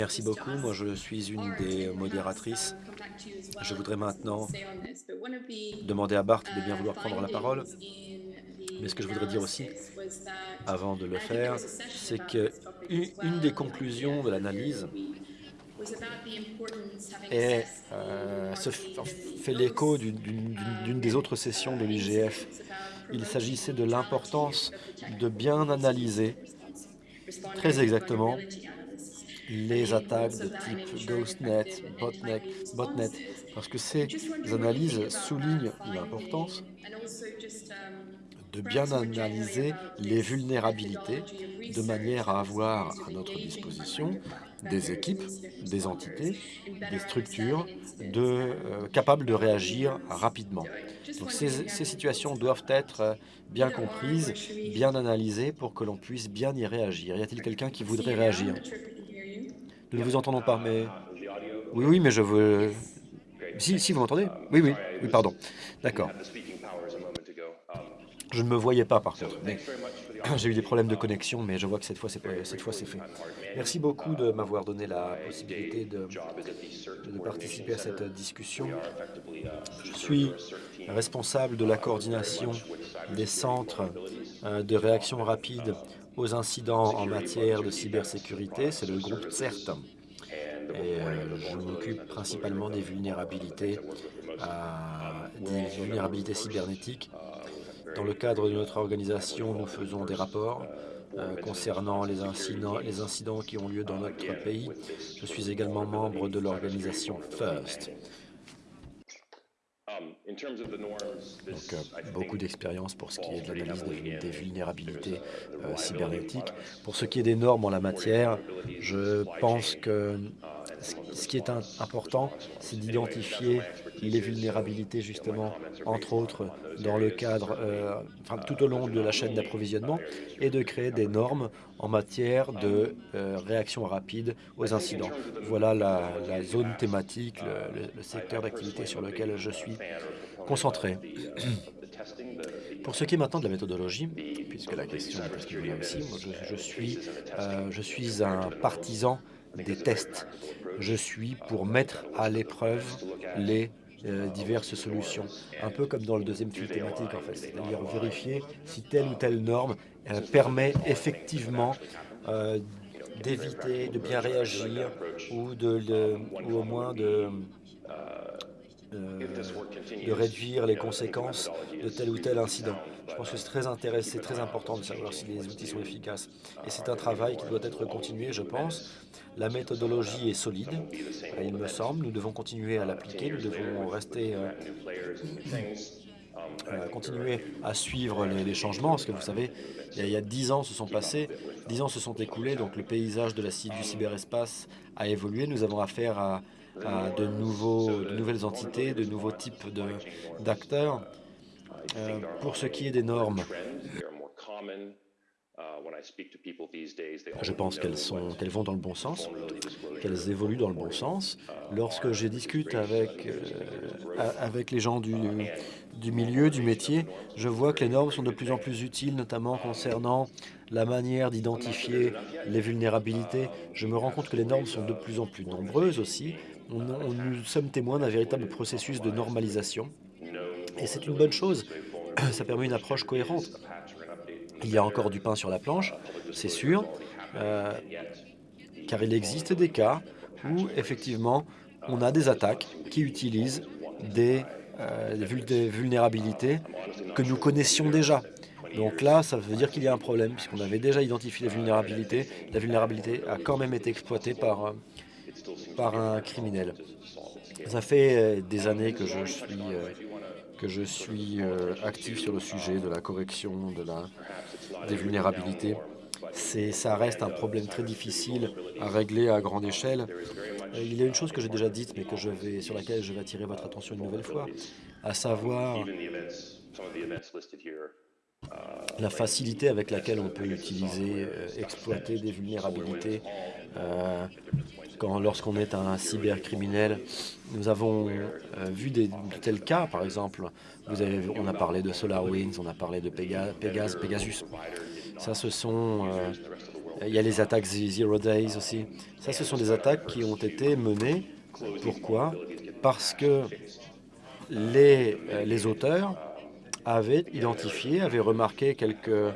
Merci beaucoup. Moi, je suis une des modératrices. Je voudrais maintenant demander à Bart de bien vouloir prendre la parole. Mais ce que je voudrais dire aussi, avant de le faire, c'est que une une des conclusions de l'analyse euh, se f- fait l'écho d'une- des autres sessions de l'IGF. Il s'agissait de l'importance de bien analyser très exactement les attaques de type GhostNet, Botnet, Botnet parce que ces analyses soulignent l'importance de bien analyser les vulnérabilités de manière à avoir à notre disposition des équipes, des entités, des structures de, euh, capables de réagir rapidement. Donc ces, ces situations doivent être bien comprises, bien analysées pour que l'on puisse bien y réagir. Y a-t-il quelqu'un qui voudrait réagir? Nous ne vous entendons pas, mais... Oui, oui, mais je veux... Si, si, vous m'entendez? Oui, oui, oui, pardon. D'accord. Je ne me voyais pas par contre, mais j'ai eu des problèmes de connexion, mais je vois que cette fois c'est pas- cette fois c'est fait. Merci beaucoup de m'avoir donné la possibilité de, de participer à cette discussion. Je suis responsable de la coordination des centres euh, de réaction rapide aux incidents en matière de cybersécurité. C'est le groupe CERT. Et euh, je m'occupe principalement des vulnérabilités, des vulnérabilités cybernétiques. Dans le cadre de notre organisation, nous faisons des rapports euh, concernant les incidents, qui ont lieu dans notre pays. Je suis également membre de l'organisation FIRST. Donc, euh, beaucoup d'expérience pour ce qui est de l'analyse des, des vulnérabilités euh, cybernétiques. Pour ce qui est des normes en la matière, je pense que ce- qui est important, c'est d'identifier les vulnérabilités, justement, entre autres, dans le cadre, euh, tout au long de la chaîne d'approvisionnement, et de créer des normes en matière de euh, réaction rapide aux incidents. Voilà la, zone thématique, le, secteur d'activité sur lequel je suis concentré. Pour ce qui est maintenant de la méthodologie, puisque la question est venue aussi, moi, je suis, euh, je suis un partisan des tests. Je suis pour mettre à l'épreuve les euh, diverses solutions, un peu comme dans le deuxième fil thématique en fait, c'est-à-dire vérifier si telle ou telle norme permet effectivement euh, d'éviter, de bien réagir ou, de, ou au moins euh, de réduire les conséquences de tel ou tel incident. Je pense que c'est très intéressant, c'est très important de savoir si les outils sont efficaces. Et c'est un travail qui doit être continué, je pense. La méthodologie est solide, euh, il me semble. Nous devons continuer à l'appliquer, nous devons rester, euh, euh, continuer à suivre les, changements, parce que vous savez, il y a- dix ans se sont passés, dix ans se sont écoulés, donc le paysage de la, du cyberespace a évolué. Nous avons affaire à, à de, nouveaux, de nouvelles entités, de nouveaux types d'acteurs. Euh, pour ce qui est des normes, je pense qu'elles qu'elles vont dans le bon sens, qu'elles évoluent dans le bon sens. Lorsque je discute avec, euh, avec les gens du, du milieu, du métier, je vois que les normes sont de plus en plus utiles, notamment concernant la manière d'identifier les vulnérabilités. Je me rends compte que les normes sont de plus en plus nombreuses aussi. On, on- nous sommes témoins d'un véritable processus de normalisation. Et c'est une bonne chose. Ça permet une approche cohérente. Il y a encore du pain sur la planche, c'est sûr, euh, car il existe des cas où, effectivement, on a des attaques qui utilisent des, euh, des vul- des vulnérabilités que nous connaissions déjà. Donc là, ça veut dire qu'il y a un problème, puisqu'on avait déjà identifié les vulnérabilités. La vulnérabilité a quand même été exploitée par, euh, par un criminel. Ça fait des années que je suis, que je suis actif sur le sujet de la correction de la, des vulnérabilités. Ça reste un problème très difficile à régler à grande échelle. Il y a une chose que j'ai déjà dite, mais que je vais, sur laquelle je vais attirer votre attention une nouvelle fois, à savoir la facilité avec laquelle on peut utiliser, euh, exploiter des vulnérabilités euh, lorsqu'on est un cybercriminel. Nous avons euh, vu des, de tels cas, par exemple, on a parlé de SolarWinds, on a parlé de Pegasus. Ça, ce sont... il y a les attaques Zero Days aussi. Ça, ce sont des attaques qui ont été menées. Pourquoi? Parce que les, les auteurs avait identifié, avait remarqué quelques,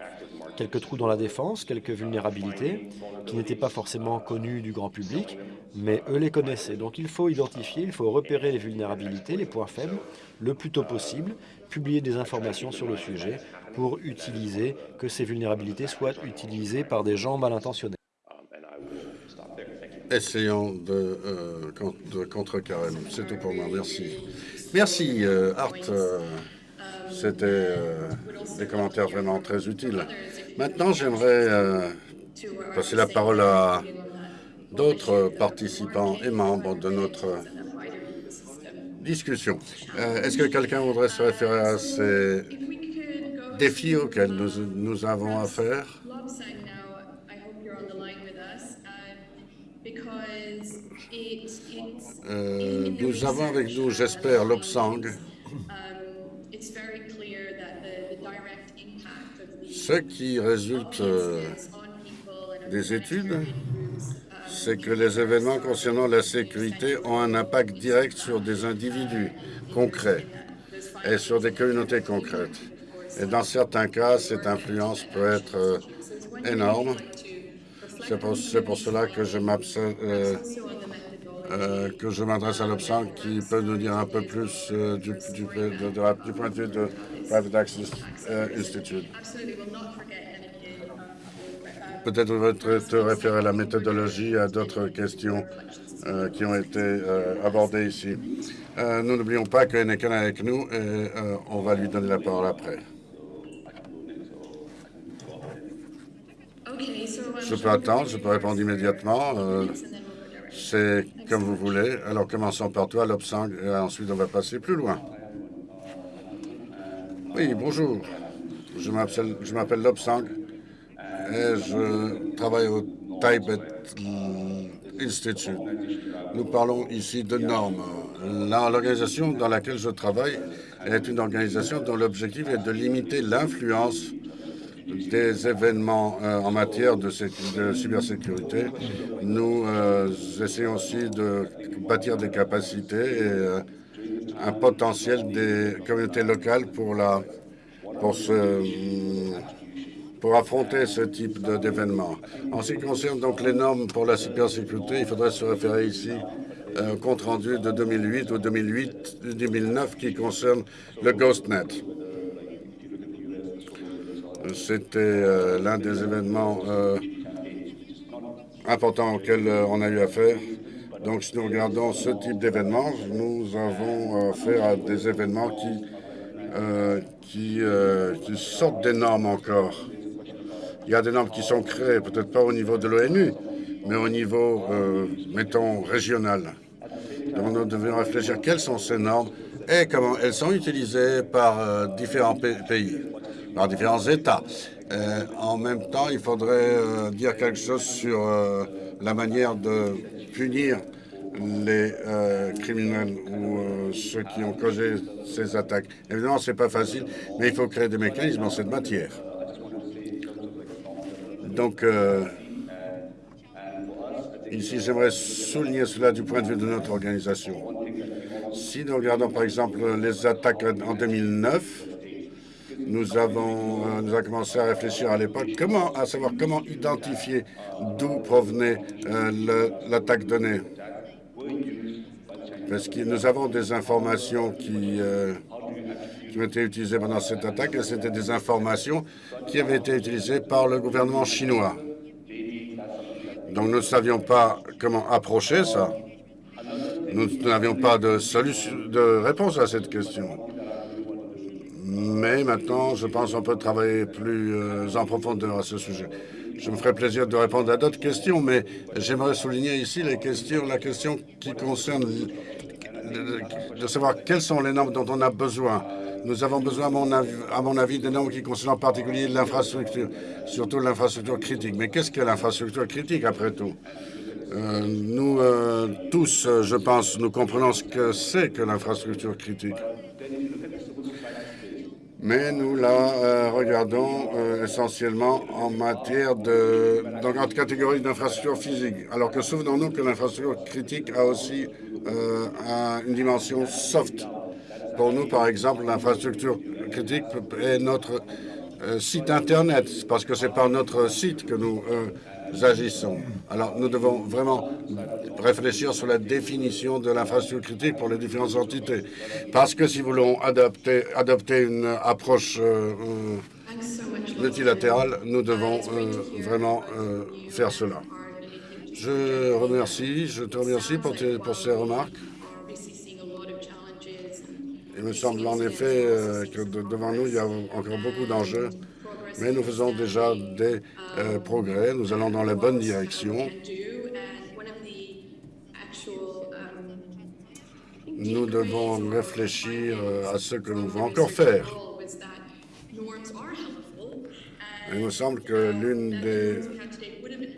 quelques trous dans la défense, quelques vulnérabilités qui n'étaient pas forcément connues du grand public, mais eux les connaissaient. Donc il faut identifier, il faut repérer les vulnérabilités, les points faibles, le plus tôt possible, publier des informations sur le sujet pour utiliser, que ces vulnérabilités soient utilisées par des gens mal intentionnés. Essayons de, euh, contrecarrer. C'est tout pour moi. Merci. Merci, euh, Art. Euh, c'était des commentaires vraiment très utiles. Maintenant, j'aimerais euh, passer la parole à d'autres participants et membres de notre discussion. Euh, est-ce que quelqu'un voudrait se référer à ces défis auxquels nous, avons affaire Nous avons avec nous, j'espère, Lobsang, Ce qui résulte euh, des études, c'est que les événements concernant la sécurité ont un impact direct sur des individus concrets et sur des communautés concrètes. Et dans certains cas, cette influence peut être euh, énorme. C'est pour, cela que je euh, euh, que je m'adresse à l'Obsan qui peut nous dire un peu plus du, du, du, point de vue de Private Access Institute. Peut-être vous te référer à la méthodologie, à d'autres questions euh, qui ont été euh, abordées ici. Euh, nous n'oublions pas que qu'un avec nous et on va lui donner la parole après. Je peux attendre, je peux répondre immédiatement. C'est comme vous voulez. Alors commençons par toi, Lobsang, et ensuite on va passer plus loin. Oui, bonjour. Je m'appelle Lobsang et je travaille au Tibet Institute. Nous parlons ici de normes. L'organisation dans laquelle je travaille est une organisation dont l'objectif est de limiter l'influence des événements euh, en matière de, cybersécurité. Nous euh, essayons aussi de bâtir des capacités et euh, un potentiel des communautés locales pour, pour affronter ce type d'événement. En ce qui concerne donc les normes pour la cybersécurité, il faudrait se référer ici au compte rendu de 2008 ou 2008-2009 qui concerne le GhostNet. C'était euh, l'un des événements euh, importants auxquels on a eu affaire. Donc, si nous regardons ce type d'événement, nous avons affaire à des événements qui, qui, sortent des normes encore. Il y a des normes qui sont créées, peut-être pas au niveau de l'ONU, mais au niveau, euh, mettons, régional. Donc nous devons réfléchir quelles sont ces normes et comment elles sont utilisées par euh, différents pays, par différents États. Euh, en même temps, il faudrait dire quelque chose sur la manière de punir les criminels ou ceux qui ont causé ces attaques. Évidemment, ce n'est pas facile, mais il faut créer des mécanismes en cette matière. Donc, euh, ici, j'aimerais souligner cela du point de vue de notre organisation. Si nous regardons, par exemple, les attaques en 2009, nous avons, euh, nous avons commencé à réfléchir à l'époque comment, à savoir comment identifier d'où provenait euh, l'attaque donnée. Parce que nous avons des informations qui, qui ont été utilisées pendant cette attaque et c'était des informations qui avaient été utilisées par le gouvernement chinois. Donc nous ne savions pas comment approcher ça. Nous n'avions pas de, solution, de réponse à cette question. Mais maintenant, je pense qu'on peut travailler plus euh, en profondeur à ce sujet. Je me ferai plaisir de répondre à d'autres questions, mais j'aimerais souligner ici la question qui concerne de savoir quelles sont les normes dont on a besoin. Nous avons besoin, à mon avis, avis des normes qui concernent en particulier l'infrastructure, surtout l'infrastructure critique. Mais qu'est-ce que l'infrastructure critique, après tout? Euh, Nous euh, tous, je pense, nous comprenons ce que c'est que l'infrastructure critique. Mais nous la euh, regardons essentiellement en matière de, dans catégorie d'infrastructure physique. Alors que souvenons-nous que l'infrastructure critique a aussi une dimension soft. Pour nous, par exemple, l'infrastructure critique est notre site Internet, parce que c'est par notre site que nous agissons. Alors, nous devons vraiment réfléchir sur la définition de l'infrastructure critique pour les différentes entités. Parce que si nous voulons adopter, une approche euh, multilatérale, nous devons euh, vraiment euh, faire cela. Je remercie, je te remercie pour ces remarques. Il me semble en effet que devant nous, il y a encore beaucoup d'enjeux mais nous faisons déjà des euh, progrès. Nous allons dans la bonne direction. Nous devons réfléchir euh, à ce que nous devons encore faire. Il me semble que l'une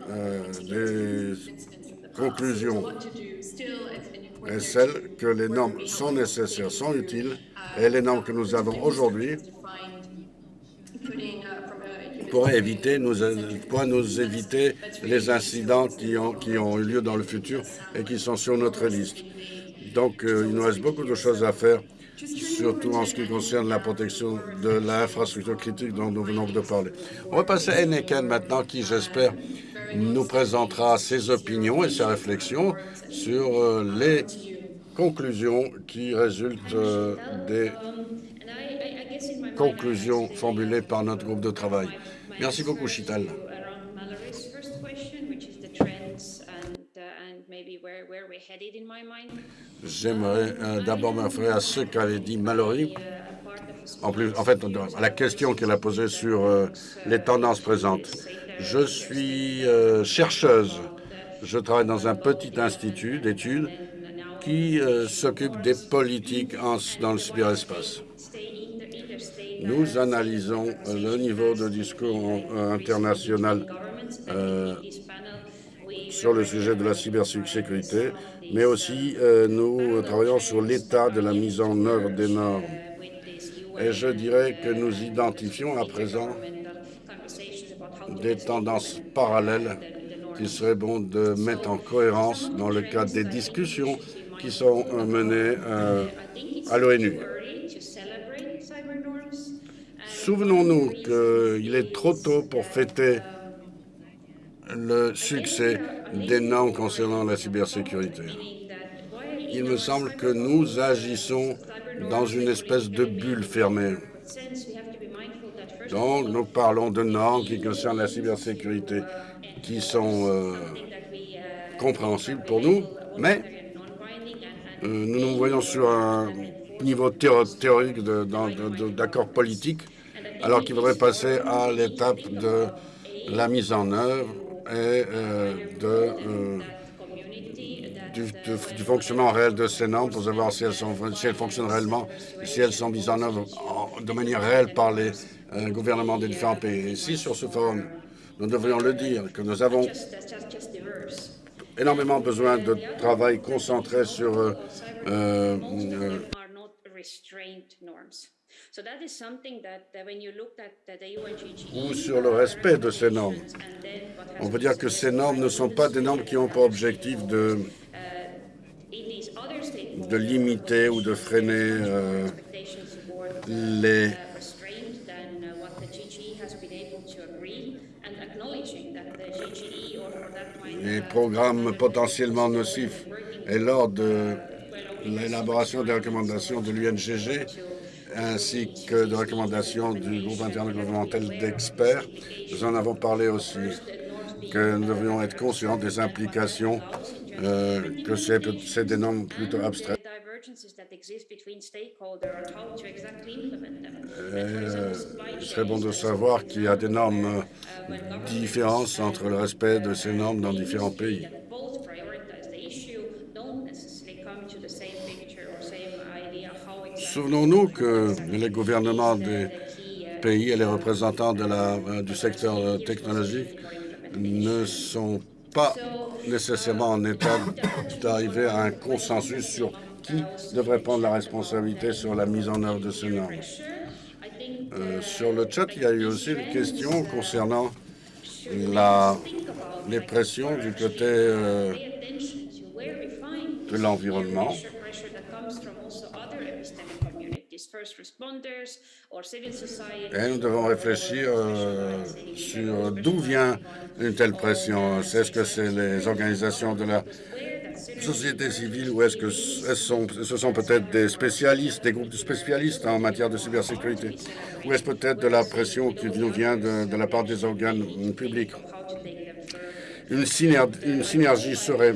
euh, des conclusions est celle que les normes sont nécessaires, sont utiles, et les normes que nous avons aujourd'hui pourrait éviter, nous, pourrait nous éviter les incidents qui ont, qui ont eu lieu dans le futur et qui sont sur notre liste. Donc, euh, il nous reste beaucoup de choses à faire, surtout en ce qui concerne la protection de l'infrastructure critique dont nous venons de parler. On va passer à Eneken maintenant, qui, j'espère, nous présentera ses opinions et ses réflexions sur euh, les conclusions qui résultent euh, des conclusions formulées par notre groupe de travail. Merci beaucoup, Chital. J'aimerais euh, d'abord me référer à ce qu'avait dit Mallory, en, plus, en fait, à la question qu'elle a posée sur euh, les tendances présentes. Je suis euh, chercheuse. Je travaille dans un petit institut d'études qui s'occupe des politiques dans le cyberespace. Nous analysons le niveau de discours international euh, sur le sujet de la cybersécurité, mais aussi euh, nous travaillons sur l'état de la mise en œuvre des normes. Et je dirais que nous identifions à présent des tendances parallèles qu'il serait bon de mettre en cohérence dans le cadre des discussions qui sont menées euh, à l'ONU. Souvenons-nous qu'il est trop tôt pour fêter le succès des normes concernant la cybersécurité. Il me semble que nous agissons dans une espèce de bulle fermée. Donc, nous parlons de normes qui concernent la cybersécurité qui sont euh, compréhensibles pour nous, mais euh, nous nous voyons sur un niveau théorique d'accord politique alors qu'il faudrait passer à l'étape de la mise en œuvre et euh, euh, du, fonctionnement réel de ces normes pour savoir si elles, sont, si fonctionnent réellement, si elles sont mises en œuvre de manière réelle par les euh, gouvernements des différents pays. Ici, sur ce forum, nous devrions le dire, que nous avons énormément besoin de travail concentré sur ou sur le respect de ces normes. On peut dire que ces normes ne sont pas des normes qui ont pour objectif de, uh, de limiter ou de freiner euh, les les programmes potentiellement nocifs. Et lors de l'élaboration des recommandations de l'UNGG, ainsi que de recommandations du groupe intergouvernemental d'experts. Nous en avons parlé aussi, que nous devrions être conscients des implications, euh, que c'est des normes plutôt abstraites. Euh, il serait bon de savoir qu'il y a d'énormes différences entre le respect de ces normes dans différents pays. Souvenons-nous que les gouvernements des pays et les représentants euh, du secteur technologique ne sont pas nécessairement en état d'arriver à un consensus sur qui devrait prendre la responsabilité sur la mise en œuvre de ces normes. Euh, sur le chat, il y a eu aussi une question concernant les pressions du côté euh, de l'environnement. Et nous devons réfléchir euh, sur d'où vient une telle pression. Est-ce que c'est les organisations de la société civile ou est-ce que ce sont, sont peut-être des spécialistes, des groupes de spécialistes en matière de cybersécurité? Ou est-ce peut-être de la pression qui nous vient de, la part des organes publics? Une synergie serait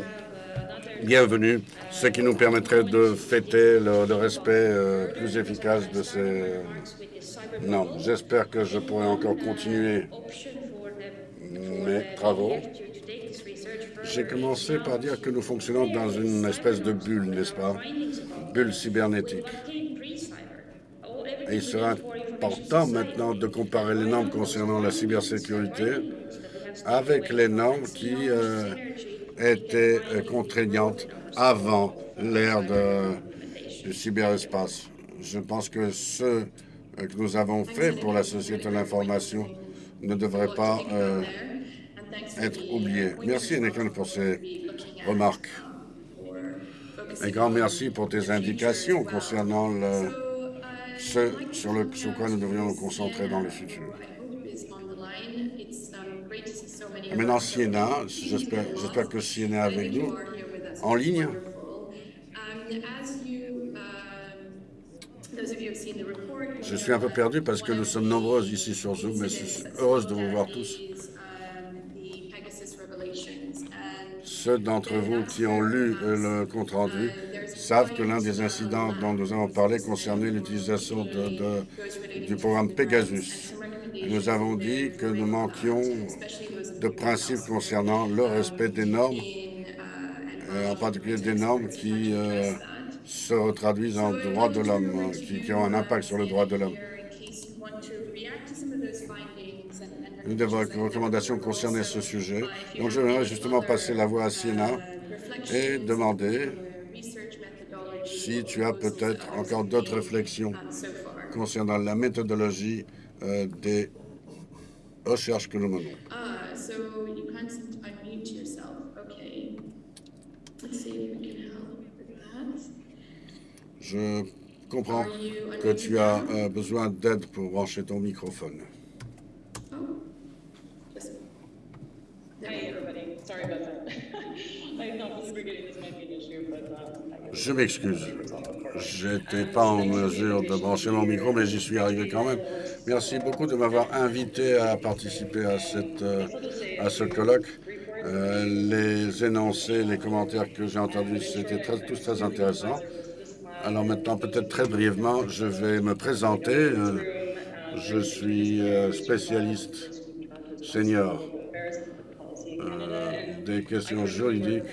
bienvenue, ce qui nous permettrait de fêter le, respect euh, plus efficace de ces normes. J'espère que je pourrai encore continuer mes travaux. J'ai commencé par dire que nous fonctionnons dans une espèce de bulle, n'est-ce pas? Bulle cybernétique. Il sera important maintenant de comparer les normes concernant la cybersécurité avec les normes qui euh, étaient euh, contraignantes avant l'ère du cyberespace. Je pense que ce euh, que nous avons fait pour la société de l'information ne devrait pas euh, être oublié. Merci, Nekon, pour ces remarques. Un grand merci pour tes indications concernant ce sur, le, sur quoi nous devrions nous concentrer dans le futur. Maintenant, Siena, j'espère que Siena est avec nous, en ligne. Je suis un peu perdu parce que nous sommes nombreuses ici sur Zoom, mais je suis heureuse de vous voir tous. Ceux d'entre vous qui ont lu le compte-rendu savent que l'un des incidents dont nous avons parlé concernait l'utilisation du programme Pegasus. Nous avons dit que nous manquions de principes concernant le respect des normes, euh, en particulier des normes qui euh, se traduisent en droits de l'homme, qui, qui, ont un impact sur le droit de l'homme. Une des recommandations concernait ce sujet. Donc, je voudrais justement passer la voix à Siena et demander si tu as peut-être encore d'autres réflexions concernant la méthodologie euh, des recherches que nous menons. Je comprends que tu as euh, besoin d'aide pour brancher ton microphone. Je m'excuse. Je n'étais pas en mesure de brancher mon micro, mais j'y suis arrivé quand même. Merci beaucoup de m'avoir invité à participer à, cette, euh, à ce colloque. Euh, les énoncés, les commentaires que j'ai entendus, c'était tous très intéressants. Alors maintenant, peut-être très brièvement, je vais me présenter. Euh, je suis spécialiste senior des questions juridiques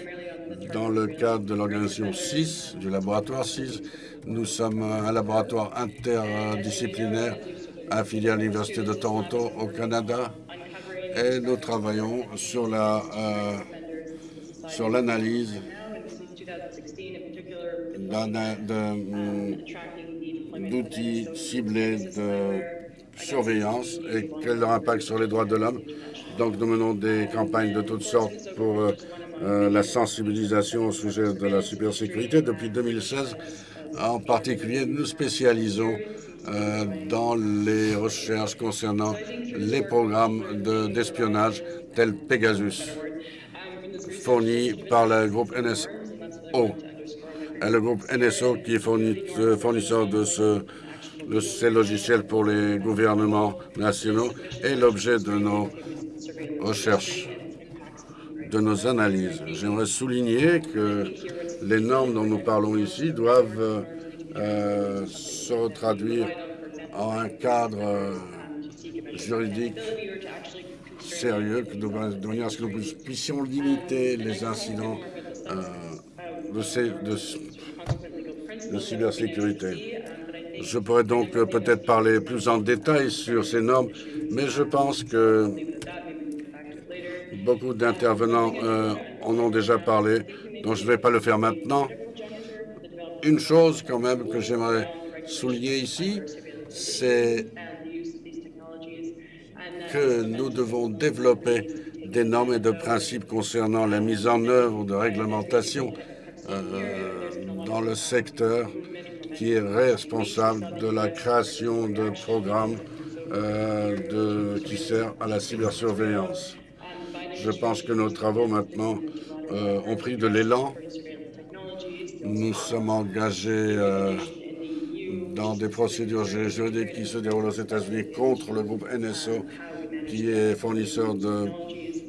dans le cadre de l'organisation 6, du laboratoire 6. Nous sommes un laboratoire interdisciplinaire affilié à l'Université de Toronto au Canada et nous travaillons sur la euh, sur l'analyse d'outils ciblés de surveillance et quel leur impact sur les droits de l'homme. Donc nous menons des campagnes de toutes sortes pour euh, euh, la sensibilisation au sujet de la cybersécurité. Depuis 2016, en particulier, nous spécialisons euh, dans les recherches concernant les programmes d'espionnage tels Pegasus, fournis par le groupe NSO. Le groupe NSO qui est euh, fournisseur de ce le, ces logiciels pour les gouvernements nationaux est l'objet de nos recherches, de nos analyses. J'aimerais souligner que les normes dont nous parlons ici doivent euh, se traduire en un cadre euh, juridique sérieux, de manière à ce que nous puissions limiter les incidents euh, de, cybersécurité. Je pourrais donc peut-être parler plus en détail sur ces normes, mais je pense que beaucoup d'intervenants en ont déjà parlé, donc je ne vais pas le faire maintenant. Une chose quand même que j'aimerais souligner ici, c'est que nous devons développer des normes et de principes concernant la mise en œuvre de réglementations euh, dans le secteur qui est responsable de la création de programmes euh, qui servent à la cybersurveillance. Je pense que nos travaux maintenant euh, ont pris de l'élan. Nous sommes engagés euh, dans des procédures juridiques qui se déroulent aux États-Unis contre le groupe NSO, qui est fournisseur de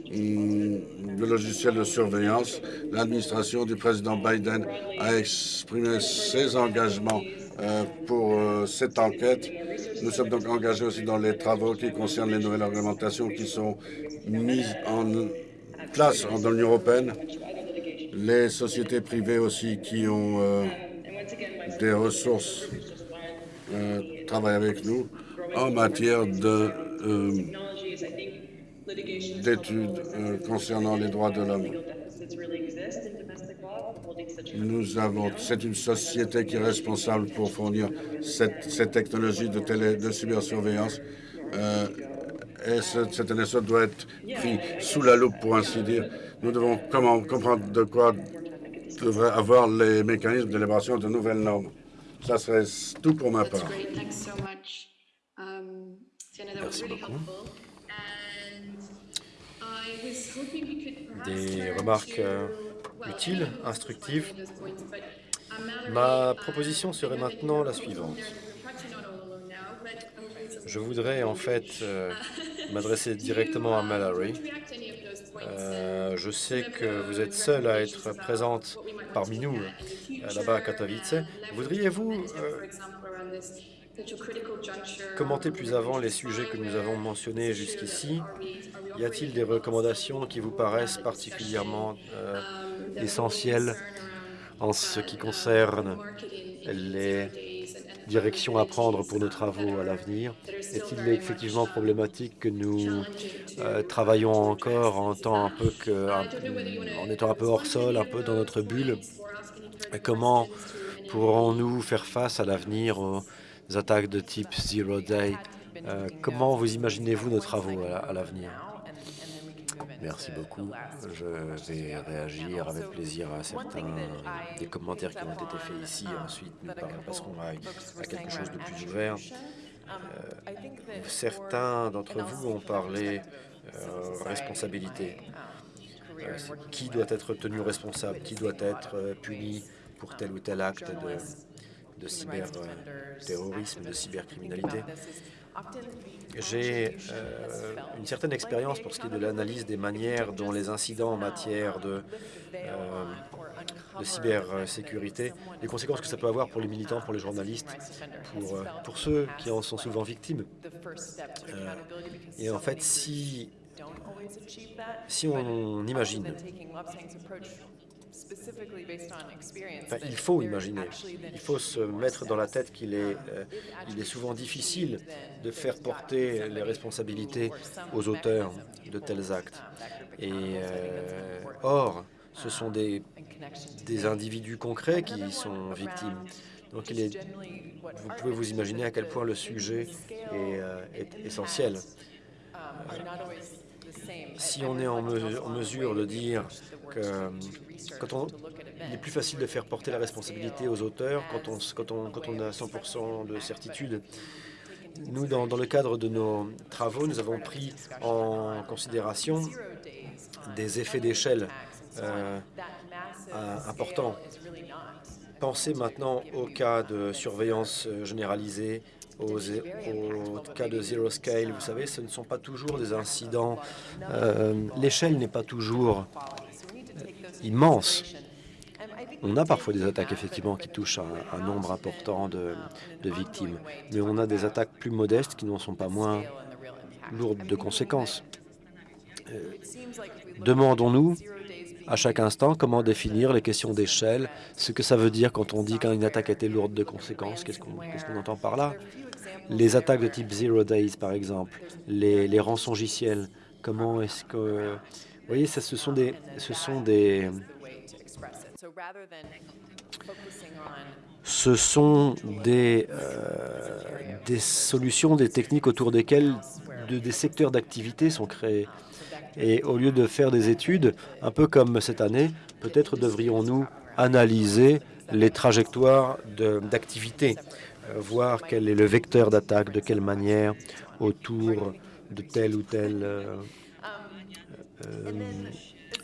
de logiciels de surveillance. L'administration du président Biden a exprimé ses engagements euh, pour euh, cette enquête. Nous sommes donc engagés aussi dans les travaux qui concernent les nouvelles réglementations qui sont mises en place dans l'Union européenne. Les sociétés privées aussi qui ont euh, des ressources travaillent avec nous en matière de d'études euh, concernant les droits de l'homme. Nous avons, c'est une société qui est responsable pour fournir cette, technologie de, télé, de cybersurveillance. Euh, et cette, cette NSO doit être pris sous la loupe, pour ainsi dire. Nous devons comment, comprendre de quoi devraient avoir les mécanismes d'élaboration de nouvelles normes. Ça serait tout pour ma part. Merci beaucoup. des remarques euh, utiles, instructives. Ma proposition serait maintenant la suivante. Je voudrais en fait euh, m'adresser directement à Mallory. Euh, je sais que vous êtes seule à être présente parmi nous là-bas à Katowice. Voudriez-vous commenter plus avant les sujets que nous avons mentionnés jusqu'ici? y a-t-il des recommandations qui vous paraissent particulièrement euh, essentielles en ce qui concerne les directions à prendre pour nos travaux à l'avenir. Est-il effectivement problématique que nous euh, travaillons encore en, un peu que, en étant un peu hors sol, un peu dans notre bulle? Comment pourrons-nous faire face à l'avenir aux attaques de type Zero Day? Euh, Comment vous imaginez-vous nos travaux à l'avenir? Merci beaucoup. Je vais réagir avec plaisir à certains des commentaires qui ont été faits ici. Ensuite, nous passerons à, quelque chose de plus ouvert. Euh, certains d'entre vous ont parlé euh, responsabilité. Euh, qui doit être tenu responsable? Qui doit être puni pour tel ou tel acte de, de cyberterrorisme, de cybercriminalité? J'ai euh, une certaine expérience pour ce qui est de l'analyse des manières dont les incidents en matière de, euh, cybersécurité, les conséquences que ça peut avoir pour les militants, pour les journalistes, pour, euh, ceux qui en sont souvent victimes. et en fait, si, si on imagine il faut imaginer, il faut se mettre dans la tête qu'il est, euh, il est souvent difficile de faire porter les responsabilités aux auteurs de tels actes. Et euh, or, ce sont des, des individus concrets qui sont victimes. Donc il est, vous pouvez vous imaginer à quel point le sujet est, euh, est essentiel. si on est en, mesure de dire que quand on, il est plus facile de faire porter la responsabilité aux auteurs quand on, quand on, quand on a 100% de certitude. Nous, dans, le cadre de nos travaux, nous avons pris en considération des effets d'échelle euh, importants. Pensez maintenant au cas de surveillance généralisée au, au, cas de zero scale, vous savez, ce ne sont pas toujours des incidents. Euh, L'échelle n'est pas toujours immense. On a parfois des attaques, effectivement, qui touchent un, nombre important de, victimes, mais on a des attaques plus modestes qui n'en sont pas moins lourdes de conséquences. Euh, Demandons-nous à chaque instant comment définir les questions d'échelle, ce que ça veut dire quand on dit qu'une attaque a été lourde de conséquences, qu'est-ce qu'on qu qu entend par là? Les attaques de type Zero Days, par exemple, les, les rançongiciels, comment est-ce que... Vous voyez, ce sont des... Ce sont des ce sont des, euh, des solutions, des techniques autour desquelles de, des secteurs d'activité sont créés. Et au lieu de faire des études, un peu comme cette année, peut-être devrions-nous analyser les trajectoires d'activité, euh, voir quel est le vecteur d'attaque, de quelle manière, autour de tel ou tel euh,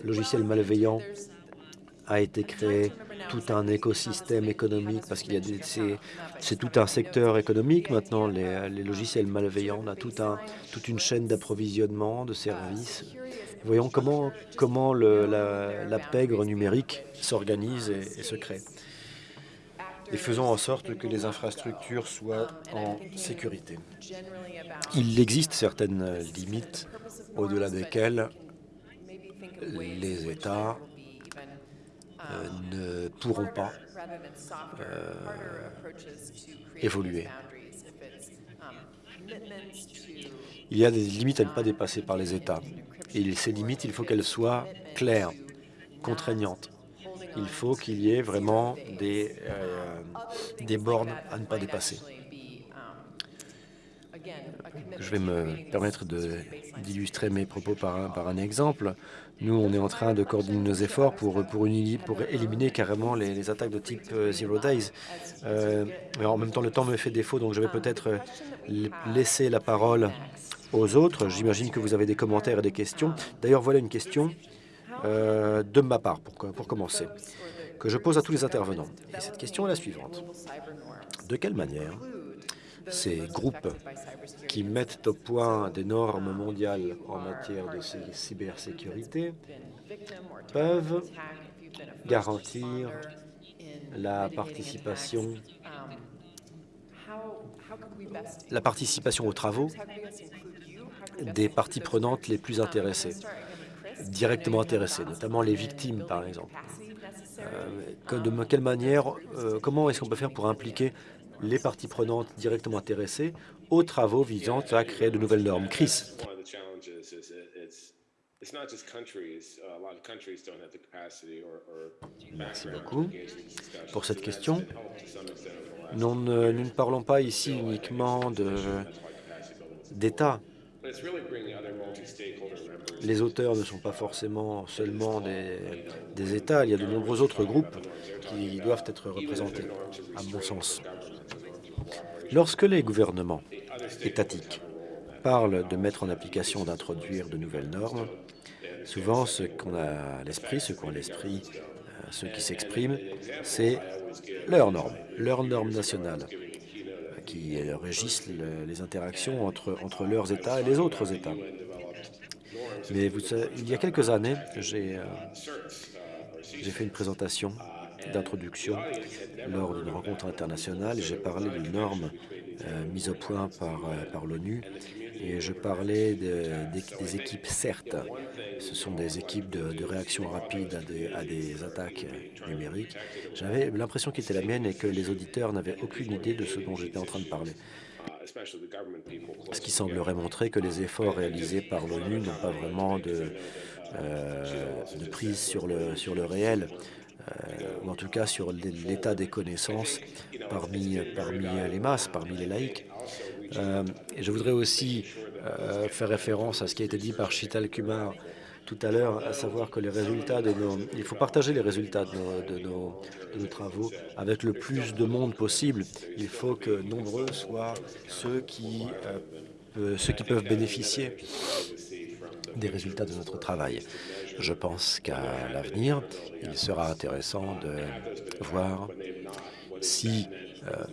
logiciel malveillant a été créé tout un écosystème économique parce qu'il y a c'est tout un secteur économique maintenant les, logiciels malveillants on a tout un toute une chaîne d'approvisionnement de services voyons comment comment la, pègre numérique s'organise et se crée et faisons en sorte que les infrastructures soient en sécurité. Il existe certaines limites au-delà desquelles les États euh, ne pourront pas euh, évoluer. Il y a des limites à ne pas dépasser par les États. Et ces limites, il faut qu'elles soient claires, contraignantes. Il faut qu'il y ait vraiment des, euh, bornes à ne pas dépasser. Je vais me permettre d'illustrer mes propos par un exemple. Nous, on est en train de coordonner nos efforts pour, pour, une, pour éliminer carrément les, les, attaques de type euh, Zero Days. Euh, en même temps, le temps me fait défaut, donc je vais peut-être euh, laisser la parole aux autres. J'imagine que vous avez des commentaires et des questions. D'ailleurs, voilà une question de ma part, pour, pour commencer, que je pose à tous les intervenants. Et cette question est la suivante. De quelle manière ces groupes qui mettent au point des normes mondiales en matière de cybersécurité peuvent garantir la participation la participation aux travaux des parties prenantes les plus intéressées, directement intéressées, notamment les victimes, par exemple. Euh, de quelle manière, euh, comment est-ce qu'on peut faire pour impliquer les parties prenantes directement intéressées aux travaux visant à créer de nouvelles normes. Chris. Merci beaucoup pour cette question. Nous ne, parlons pas ici uniquement d'État. Les auteurs ne sont pas forcément seulement des, des États, il y a de nombreux autres groupes qui doivent être représentés, à mon sens. Lorsque les gouvernements étatiques parlent de mettre en application, d'introduire de nouvelles normes, souvent ce qu'on a à l'esprit, ce qu'ont à l'esprit euh, ceux qui s'expriment, c'est leurs normes, leurs normes nationales qui régissent le, les interactions entre, leurs États et les autres États. Mais vous, il y a quelques années, j'ai euh, fait une présentation d'introduction lors d'une rencontre internationale. J'ai parlé des normes euh, mises au point par, euh, par l'ONU et je parlais de, des, équipes CERT. Ce sont des équipes de, réaction rapide à des, attaques numériques. J'avais l'impression qui était la mienne et que les auditeurs n'avaient aucune idée de ce dont j'étais en train de parler. Ce qui semblerait montrer que les efforts réalisés par l'ONU n'ont pas vraiment de, euh, de prise sur le, sur le réel ou en tout cas sur l'état des connaissances parmi, parmi les masses, parmi les laïcs. Euh, je voudrais aussi euh, faire référence à ce qui a été dit par Chital Kumar tout à l'heure, à savoir que les résultats de nos... Il faut partager les résultats de nos, de, nos, travaux avec le plus de monde possible. Il faut que nombreux soient ceux qui, euh, ceux qui peuvent bénéficier des résultats de notre travail. Je pense qu'à l'avenir, il sera intéressant de voir si euh,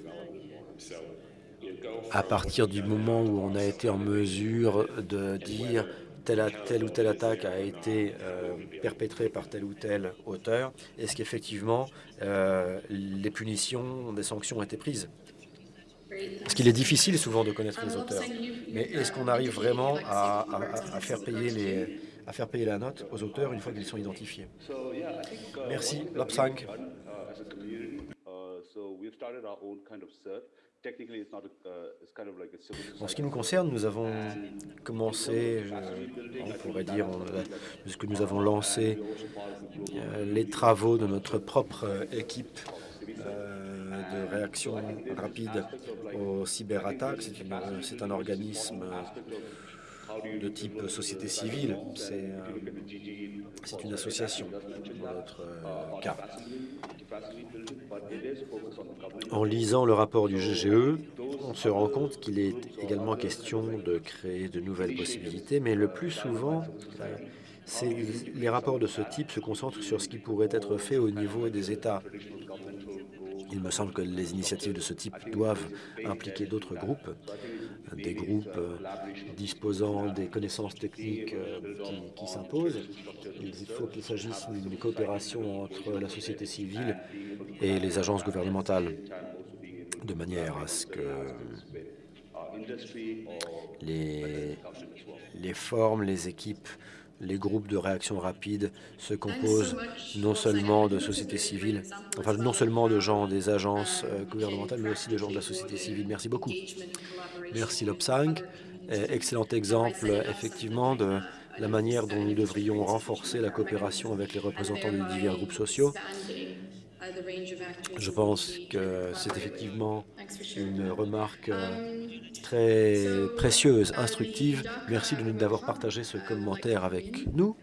à partir du moment où on a été en mesure de dire telle, ou telle attaque a été euh, perpétrée par tel ou tel auteur, est-ce qu'effectivement euh, les punitions, des sanctions ont été prises? Parce qu'il est difficile souvent de connaître les auteurs, mais est-ce qu'on arrive vraiment à faire payer les à faire payer la note aux auteurs une fois qu'ils sont identifiés Merci, Lopsang. En ce qui nous concerne, nous avons commencé, euh, on pourrait dire, on- puisque nous avons lancé euh, les travaux de notre propre équipe euh, de réaction rapide aux cyberattaques. C'est un organisme de type société civile. C'est euh, une association dans notre euh, cas. En lisant le rapport du GGE, on se rend compte qu'il est également question de créer de nouvelles possibilités, mais le plus souvent, les rapports de ce type se concentrent sur ce qui pourrait être fait au niveau des États. Il me semble que les initiatives de ce type doivent impliquer d'autres groupes, des groupes euh, disposant des connaissances techniques euh, qui, s'imposent. Il faut qu'il s'agisse d'une coopération entre la société civile et les agences gouvernementales, de manière à ce que les, les formes, les équipes, les groupes de réaction rapide se composent non seulement de sociétés civiles, enfin non seulement de gens des agences euh, gouvernementales, mais aussi de gens de la société civile. Merci beaucoup. Merci Lopsang. Euh, Excellent exemple, effectivement, de la manière dont nous devrions renforcer la coopération avec les représentants des divers groupes sociaux. Je pense que c'est effectivement une remarque euh, très précieuse, instructive. Merci de nous d'avoir partagé ce commentaire avec nous.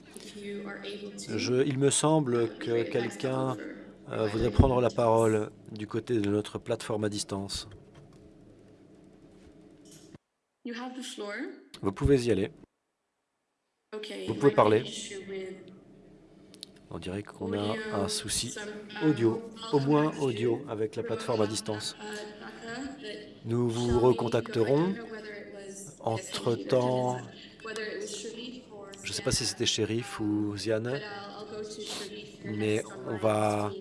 Je, il me semble que quelqu'un euh, voudrait prendre la parole du côté de notre plateforme à distance. Vous pouvez y aller. Vous pouvez parler. On dirait qu'on a un souci audio, au moins audio, avec la plateforme à distance. Nous vous recontacterons. Entre-temps, je ne sais pas si c'était Shérif ou Ziane, mais on va...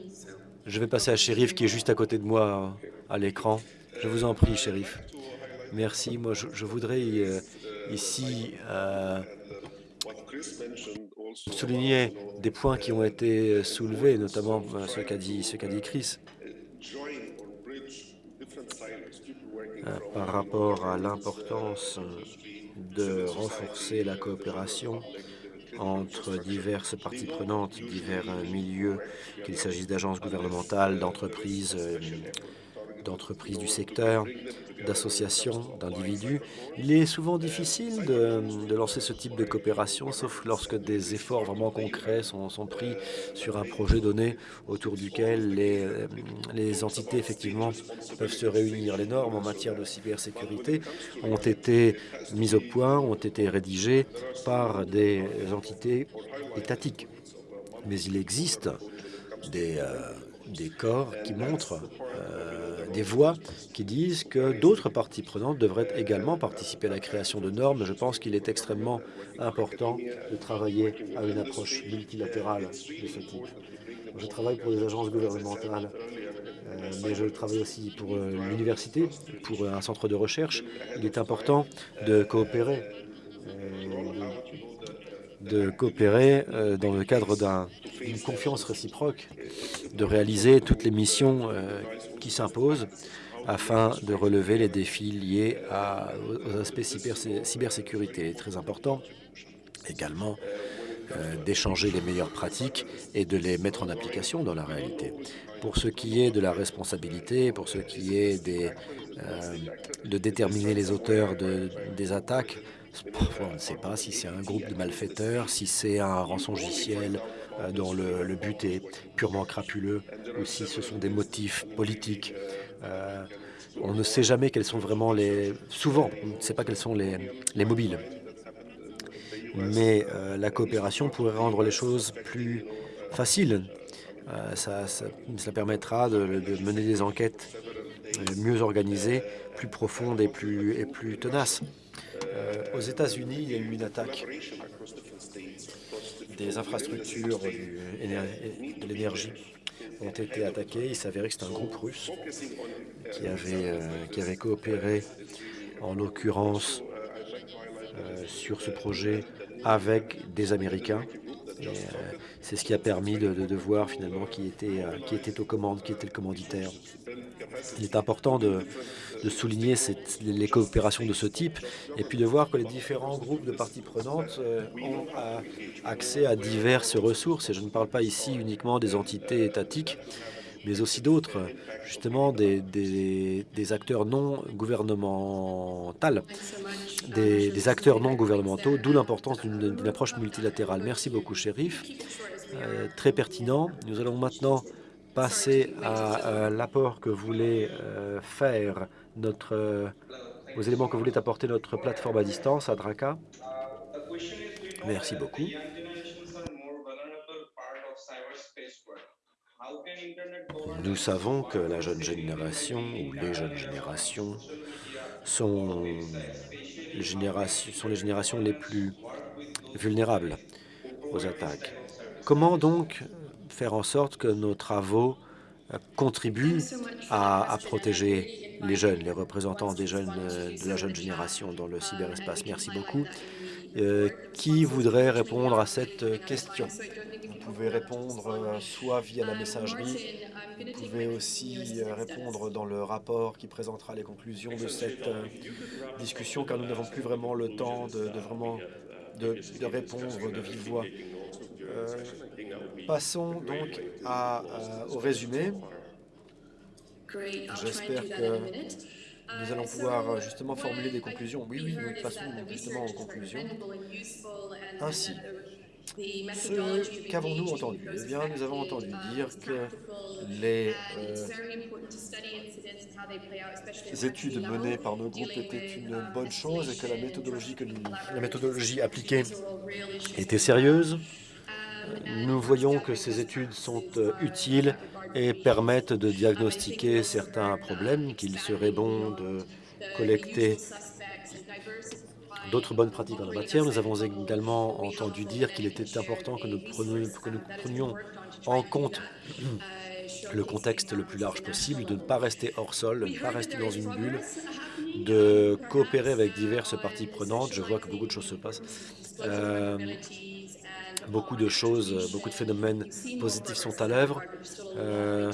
Je vais passer à Shérif qui est juste à côté de moi euh, à l'écran. Je vous en prie, Shérif. Merci. Moi, je, je voudrais euh, ici euh, souligner des points qui ont été soulevés, notamment euh, ce qu'a dit, dit Chris, euh, par rapport à l'importance de renforcer la coopération entre diverses parties prenantes, divers euh, milieux, qu'il s'agisse d'agences gouvernementales, d'entreprises, euh, d'entreprises du secteur, d'associations, d'individus. Il est souvent difficile de, lancer ce type de coopération, sauf lorsque des efforts vraiment concrets sont, pris sur un projet donné autour duquel les, les entités, effectivement, peuvent se réunir. Les normes en matière de cybersécurité ont été mises au point, ont été rédigées par des entités étatiques. Mais il existe des, euh, des corps qui montrent euh, des voix qui disent que d'autres parties prenantes devraient également participer à la création de normes. Je pense qu'il est extrêmement important de travailler à une approche multilatérale de ce type. Je travaille pour des agences gouvernementales, euh, mais je travaille aussi pour euh, l'université, pour un centre de recherche. Il est important de coopérer, euh, de coopérer euh, dans le cadre d'un- d'une confiance réciproque, de réaliser toutes les missions euh, qui s'imposent afin de relever les défis liés à- aux aspects cyber- cybersécurité. Très important également euh, d'échanger les meilleures pratiques et de les mettre en application dans la réalité. Pour ce qui est de la responsabilité, pour ce qui est euh, de déterminer les auteurs de- des attaques, parfois on ne sait pas si c'est un groupe de malfaiteurs, si c'est un rançongiciel dont le, but est purement crapuleux, ou si ce sont des motifs politiques. Euh, on ne sait jamais quels sont vraiment les... Souvent, on ne sait pas quels sont les, les mobiles mais euh, la coopération pourrait rendre les choses plus faciles. Euh, ça, ça- permettra de, de mener des enquêtes mieux organisée, plus profonde et plus, et plus tenace. aux États-Unis, il y a eu une attaque des infrastructures de l'énergie ont été attaquées. Il s'avérait que c'est un groupe russe qui avait, qui avait coopéré, en l'occurrence, sur ce projet avec des Américains. C'est ce qui a permis de, de, voir finalement qui était, qui était aux commandes, qui était le commanditaire. Il est important de, de souligner les coopérations de ce type et puis de voir que les différents groupes de parties prenantes ont accès à diverses ressources. Et je ne parle pas ici uniquement des entités étatiques, mais aussi d'autres, justement des, des, acteurs non gouvernementaux, des, acteurs non gouvernementaux, d'où l'importance d'une approche multilatérale. Merci beaucoup, shérif. Euh, très pertinent. Nous allons maintenant passer à, à l'apport que voulait euh, faire notre, euh, aux éléments que voulait apporter notre plateforme à distance à DRACA. Merci beaucoup. Nous savons que la jeune génération ou les jeunes générations, sont les générations les plus vulnérables aux attaques. Comment donc faire en sorte que nos travaux contribuent à, à protéger les jeunes, les représentants des jeunes de la jeune génération dans le cyberespace Merci beaucoup. Euh, qui voudrait répondre à cette question? Vous pouvez répondre euh, soit via la messagerie, vous pouvez aussi euh, répondre dans le rapport qui présentera les conclusions de cette discussion, car nous n'avons plus vraiment le temps de, vraiment de, répondre de vive voix. Euh, passons donc à, au résumé. J'espère que nous allons pouvoir justement formuler des conclusions. Oui, oui, nous passons justement aux conclusions. Ainsi, qu'avons-nous entendu? Eh bien, nous avons entendu dire que les euh, études menées par nos groupes étaient une bonne chose et que la méthodologie, que nous, la méthodologie appliquée était sérieuse. Nous voyons que ces études sont euh, utiles et permettent de diagnostiquer certains problèmes, qu'il serait bon de collecter d'autres bonnes pratiques en la matière. Nous avons également entendu dire qu'il était important que nous, prenions, en compte le contexte le plus large possible, de ne pas rester hors sol, de ne pas rester dans une bulle, de coopérer avec diverses parties prenantes. Je vois que beaucoup de choses se passent. Euh, beaucoup de choses, beaucoup de phénomènes positifs sont à l'œuvre. Euh,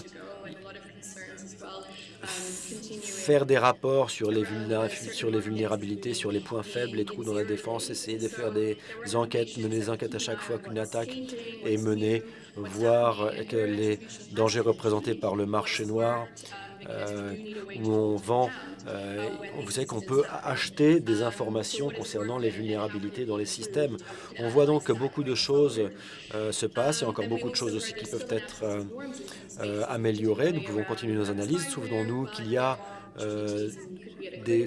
faire des rapports sur les, vulnérabilités, sur les points faibles, les trous dans la défense, essayer de faire des enquêtes, mener des enquêtes à chaque fois qu'une attaque est menée, voir les dangers représentés par le marché noir, euh, où on vend, euh, vous savez qu'on peut acheter des informations concernant les vulnérabilités dans les systèmes. On voit donc que beaucoup de choses euh, se passent, il y a encore beaucoup de choses aussi qui peuvent être améliorées. Nous pouvons continuer nos analyses. Souvenons-nous qu'il y a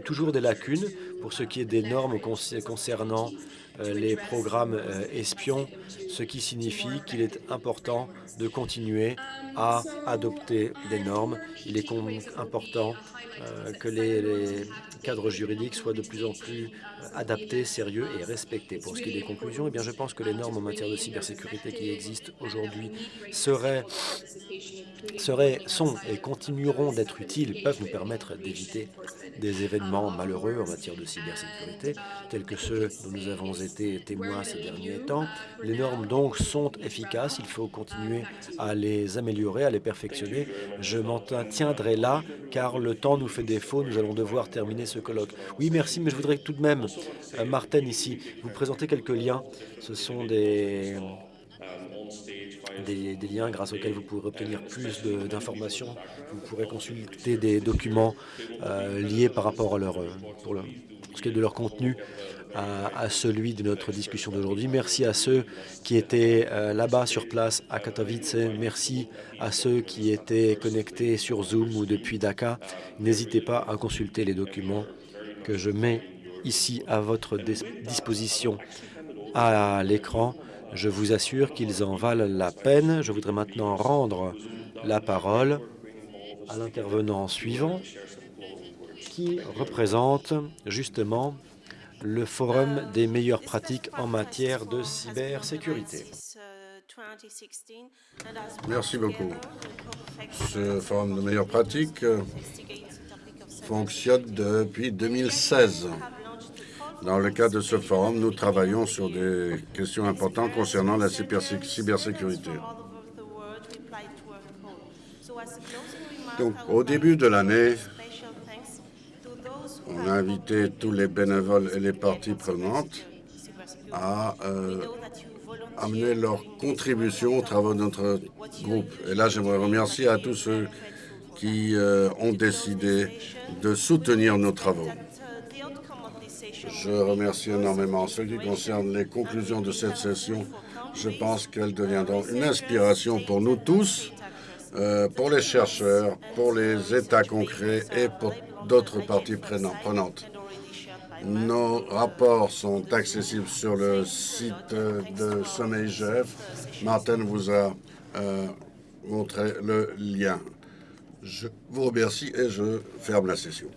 toujours des lacunes pour ce qui est des normes concernant euh, les programmes euh, espions, ce qui signifie qu'il est important de continuer à adopter des normes. Il est important euh, que les, cadres juridiques soient de plus en plus adaptés, sérieux et respectés. Pour ce qui est des conclusions, eh bien, je pense que les normes en matière de cybersécurité qui existent aujourd'hui seraient, sont et continueront d'être utiles, peuvent nous permettre d'éviter des événements malheureux en matière de cybersécurité, tels que ceux dont nous avons été témoins ces derniers temps. Les normes donc sont efficaces, il faut continuer à les améliorer, à les perfectionner. Je m'en tiendrai là, car le temps nous fait défaut, nous allons devoir terminer ce colloque. Oui, merci, mais je voudrais tout de même, euh, Martin ici, vous présenter quelques liens. Ce sont des... Liens grâce auxquels vous pourrez obtenir plus d'informations. Vous pourrez consulter des documents euh, liés par rapport à leur, pour ce qui est de leur contenu à, celui de notre discussion d'aujourd'hui. Merci à ceux qui étaient euh, là-bas sur place à Katowice. Merci à ceux qui étaient connectés sur Zoom ou depuis Dakar. N'hésitez pas à consulter les documents que je mets ici à votre disposition à l'écran. Je vous assure qu'ils en valent la peine. Je voudrais maintenant rendre la parole à l'intervenant suivant qui représente justement le forum des meilleures pratiques en matière de cybersécurité. Merci beaucoup. Ce forum de meilleures pratiques euh, fonctionne depuis 2016. Dans le cadre de ce forum, nous travaillons sur des questions importantes concernant la cybersécurité. Donc, au début de l'année, on a invité tous les bénévoles et les parties prenantes à euh, amener leur contribution aux travaux de notre groupe. Et là, j'aimerais remercier à tous ceux qui euh, ont décidé de soutenir nos travaux. Je remercie énormément. En ce qui concerne les conclusions de cette session, je pense qu'elles deviendront une inspiration pour nous tous, euh, pour les chercheurs, pour les États concrets et pour d'autres parties prenantes. Nos rapports sont accessibles sur le site de Sommeil GF. Martin vous a euh, montré le lien. Je vous remercie et je ferme la session.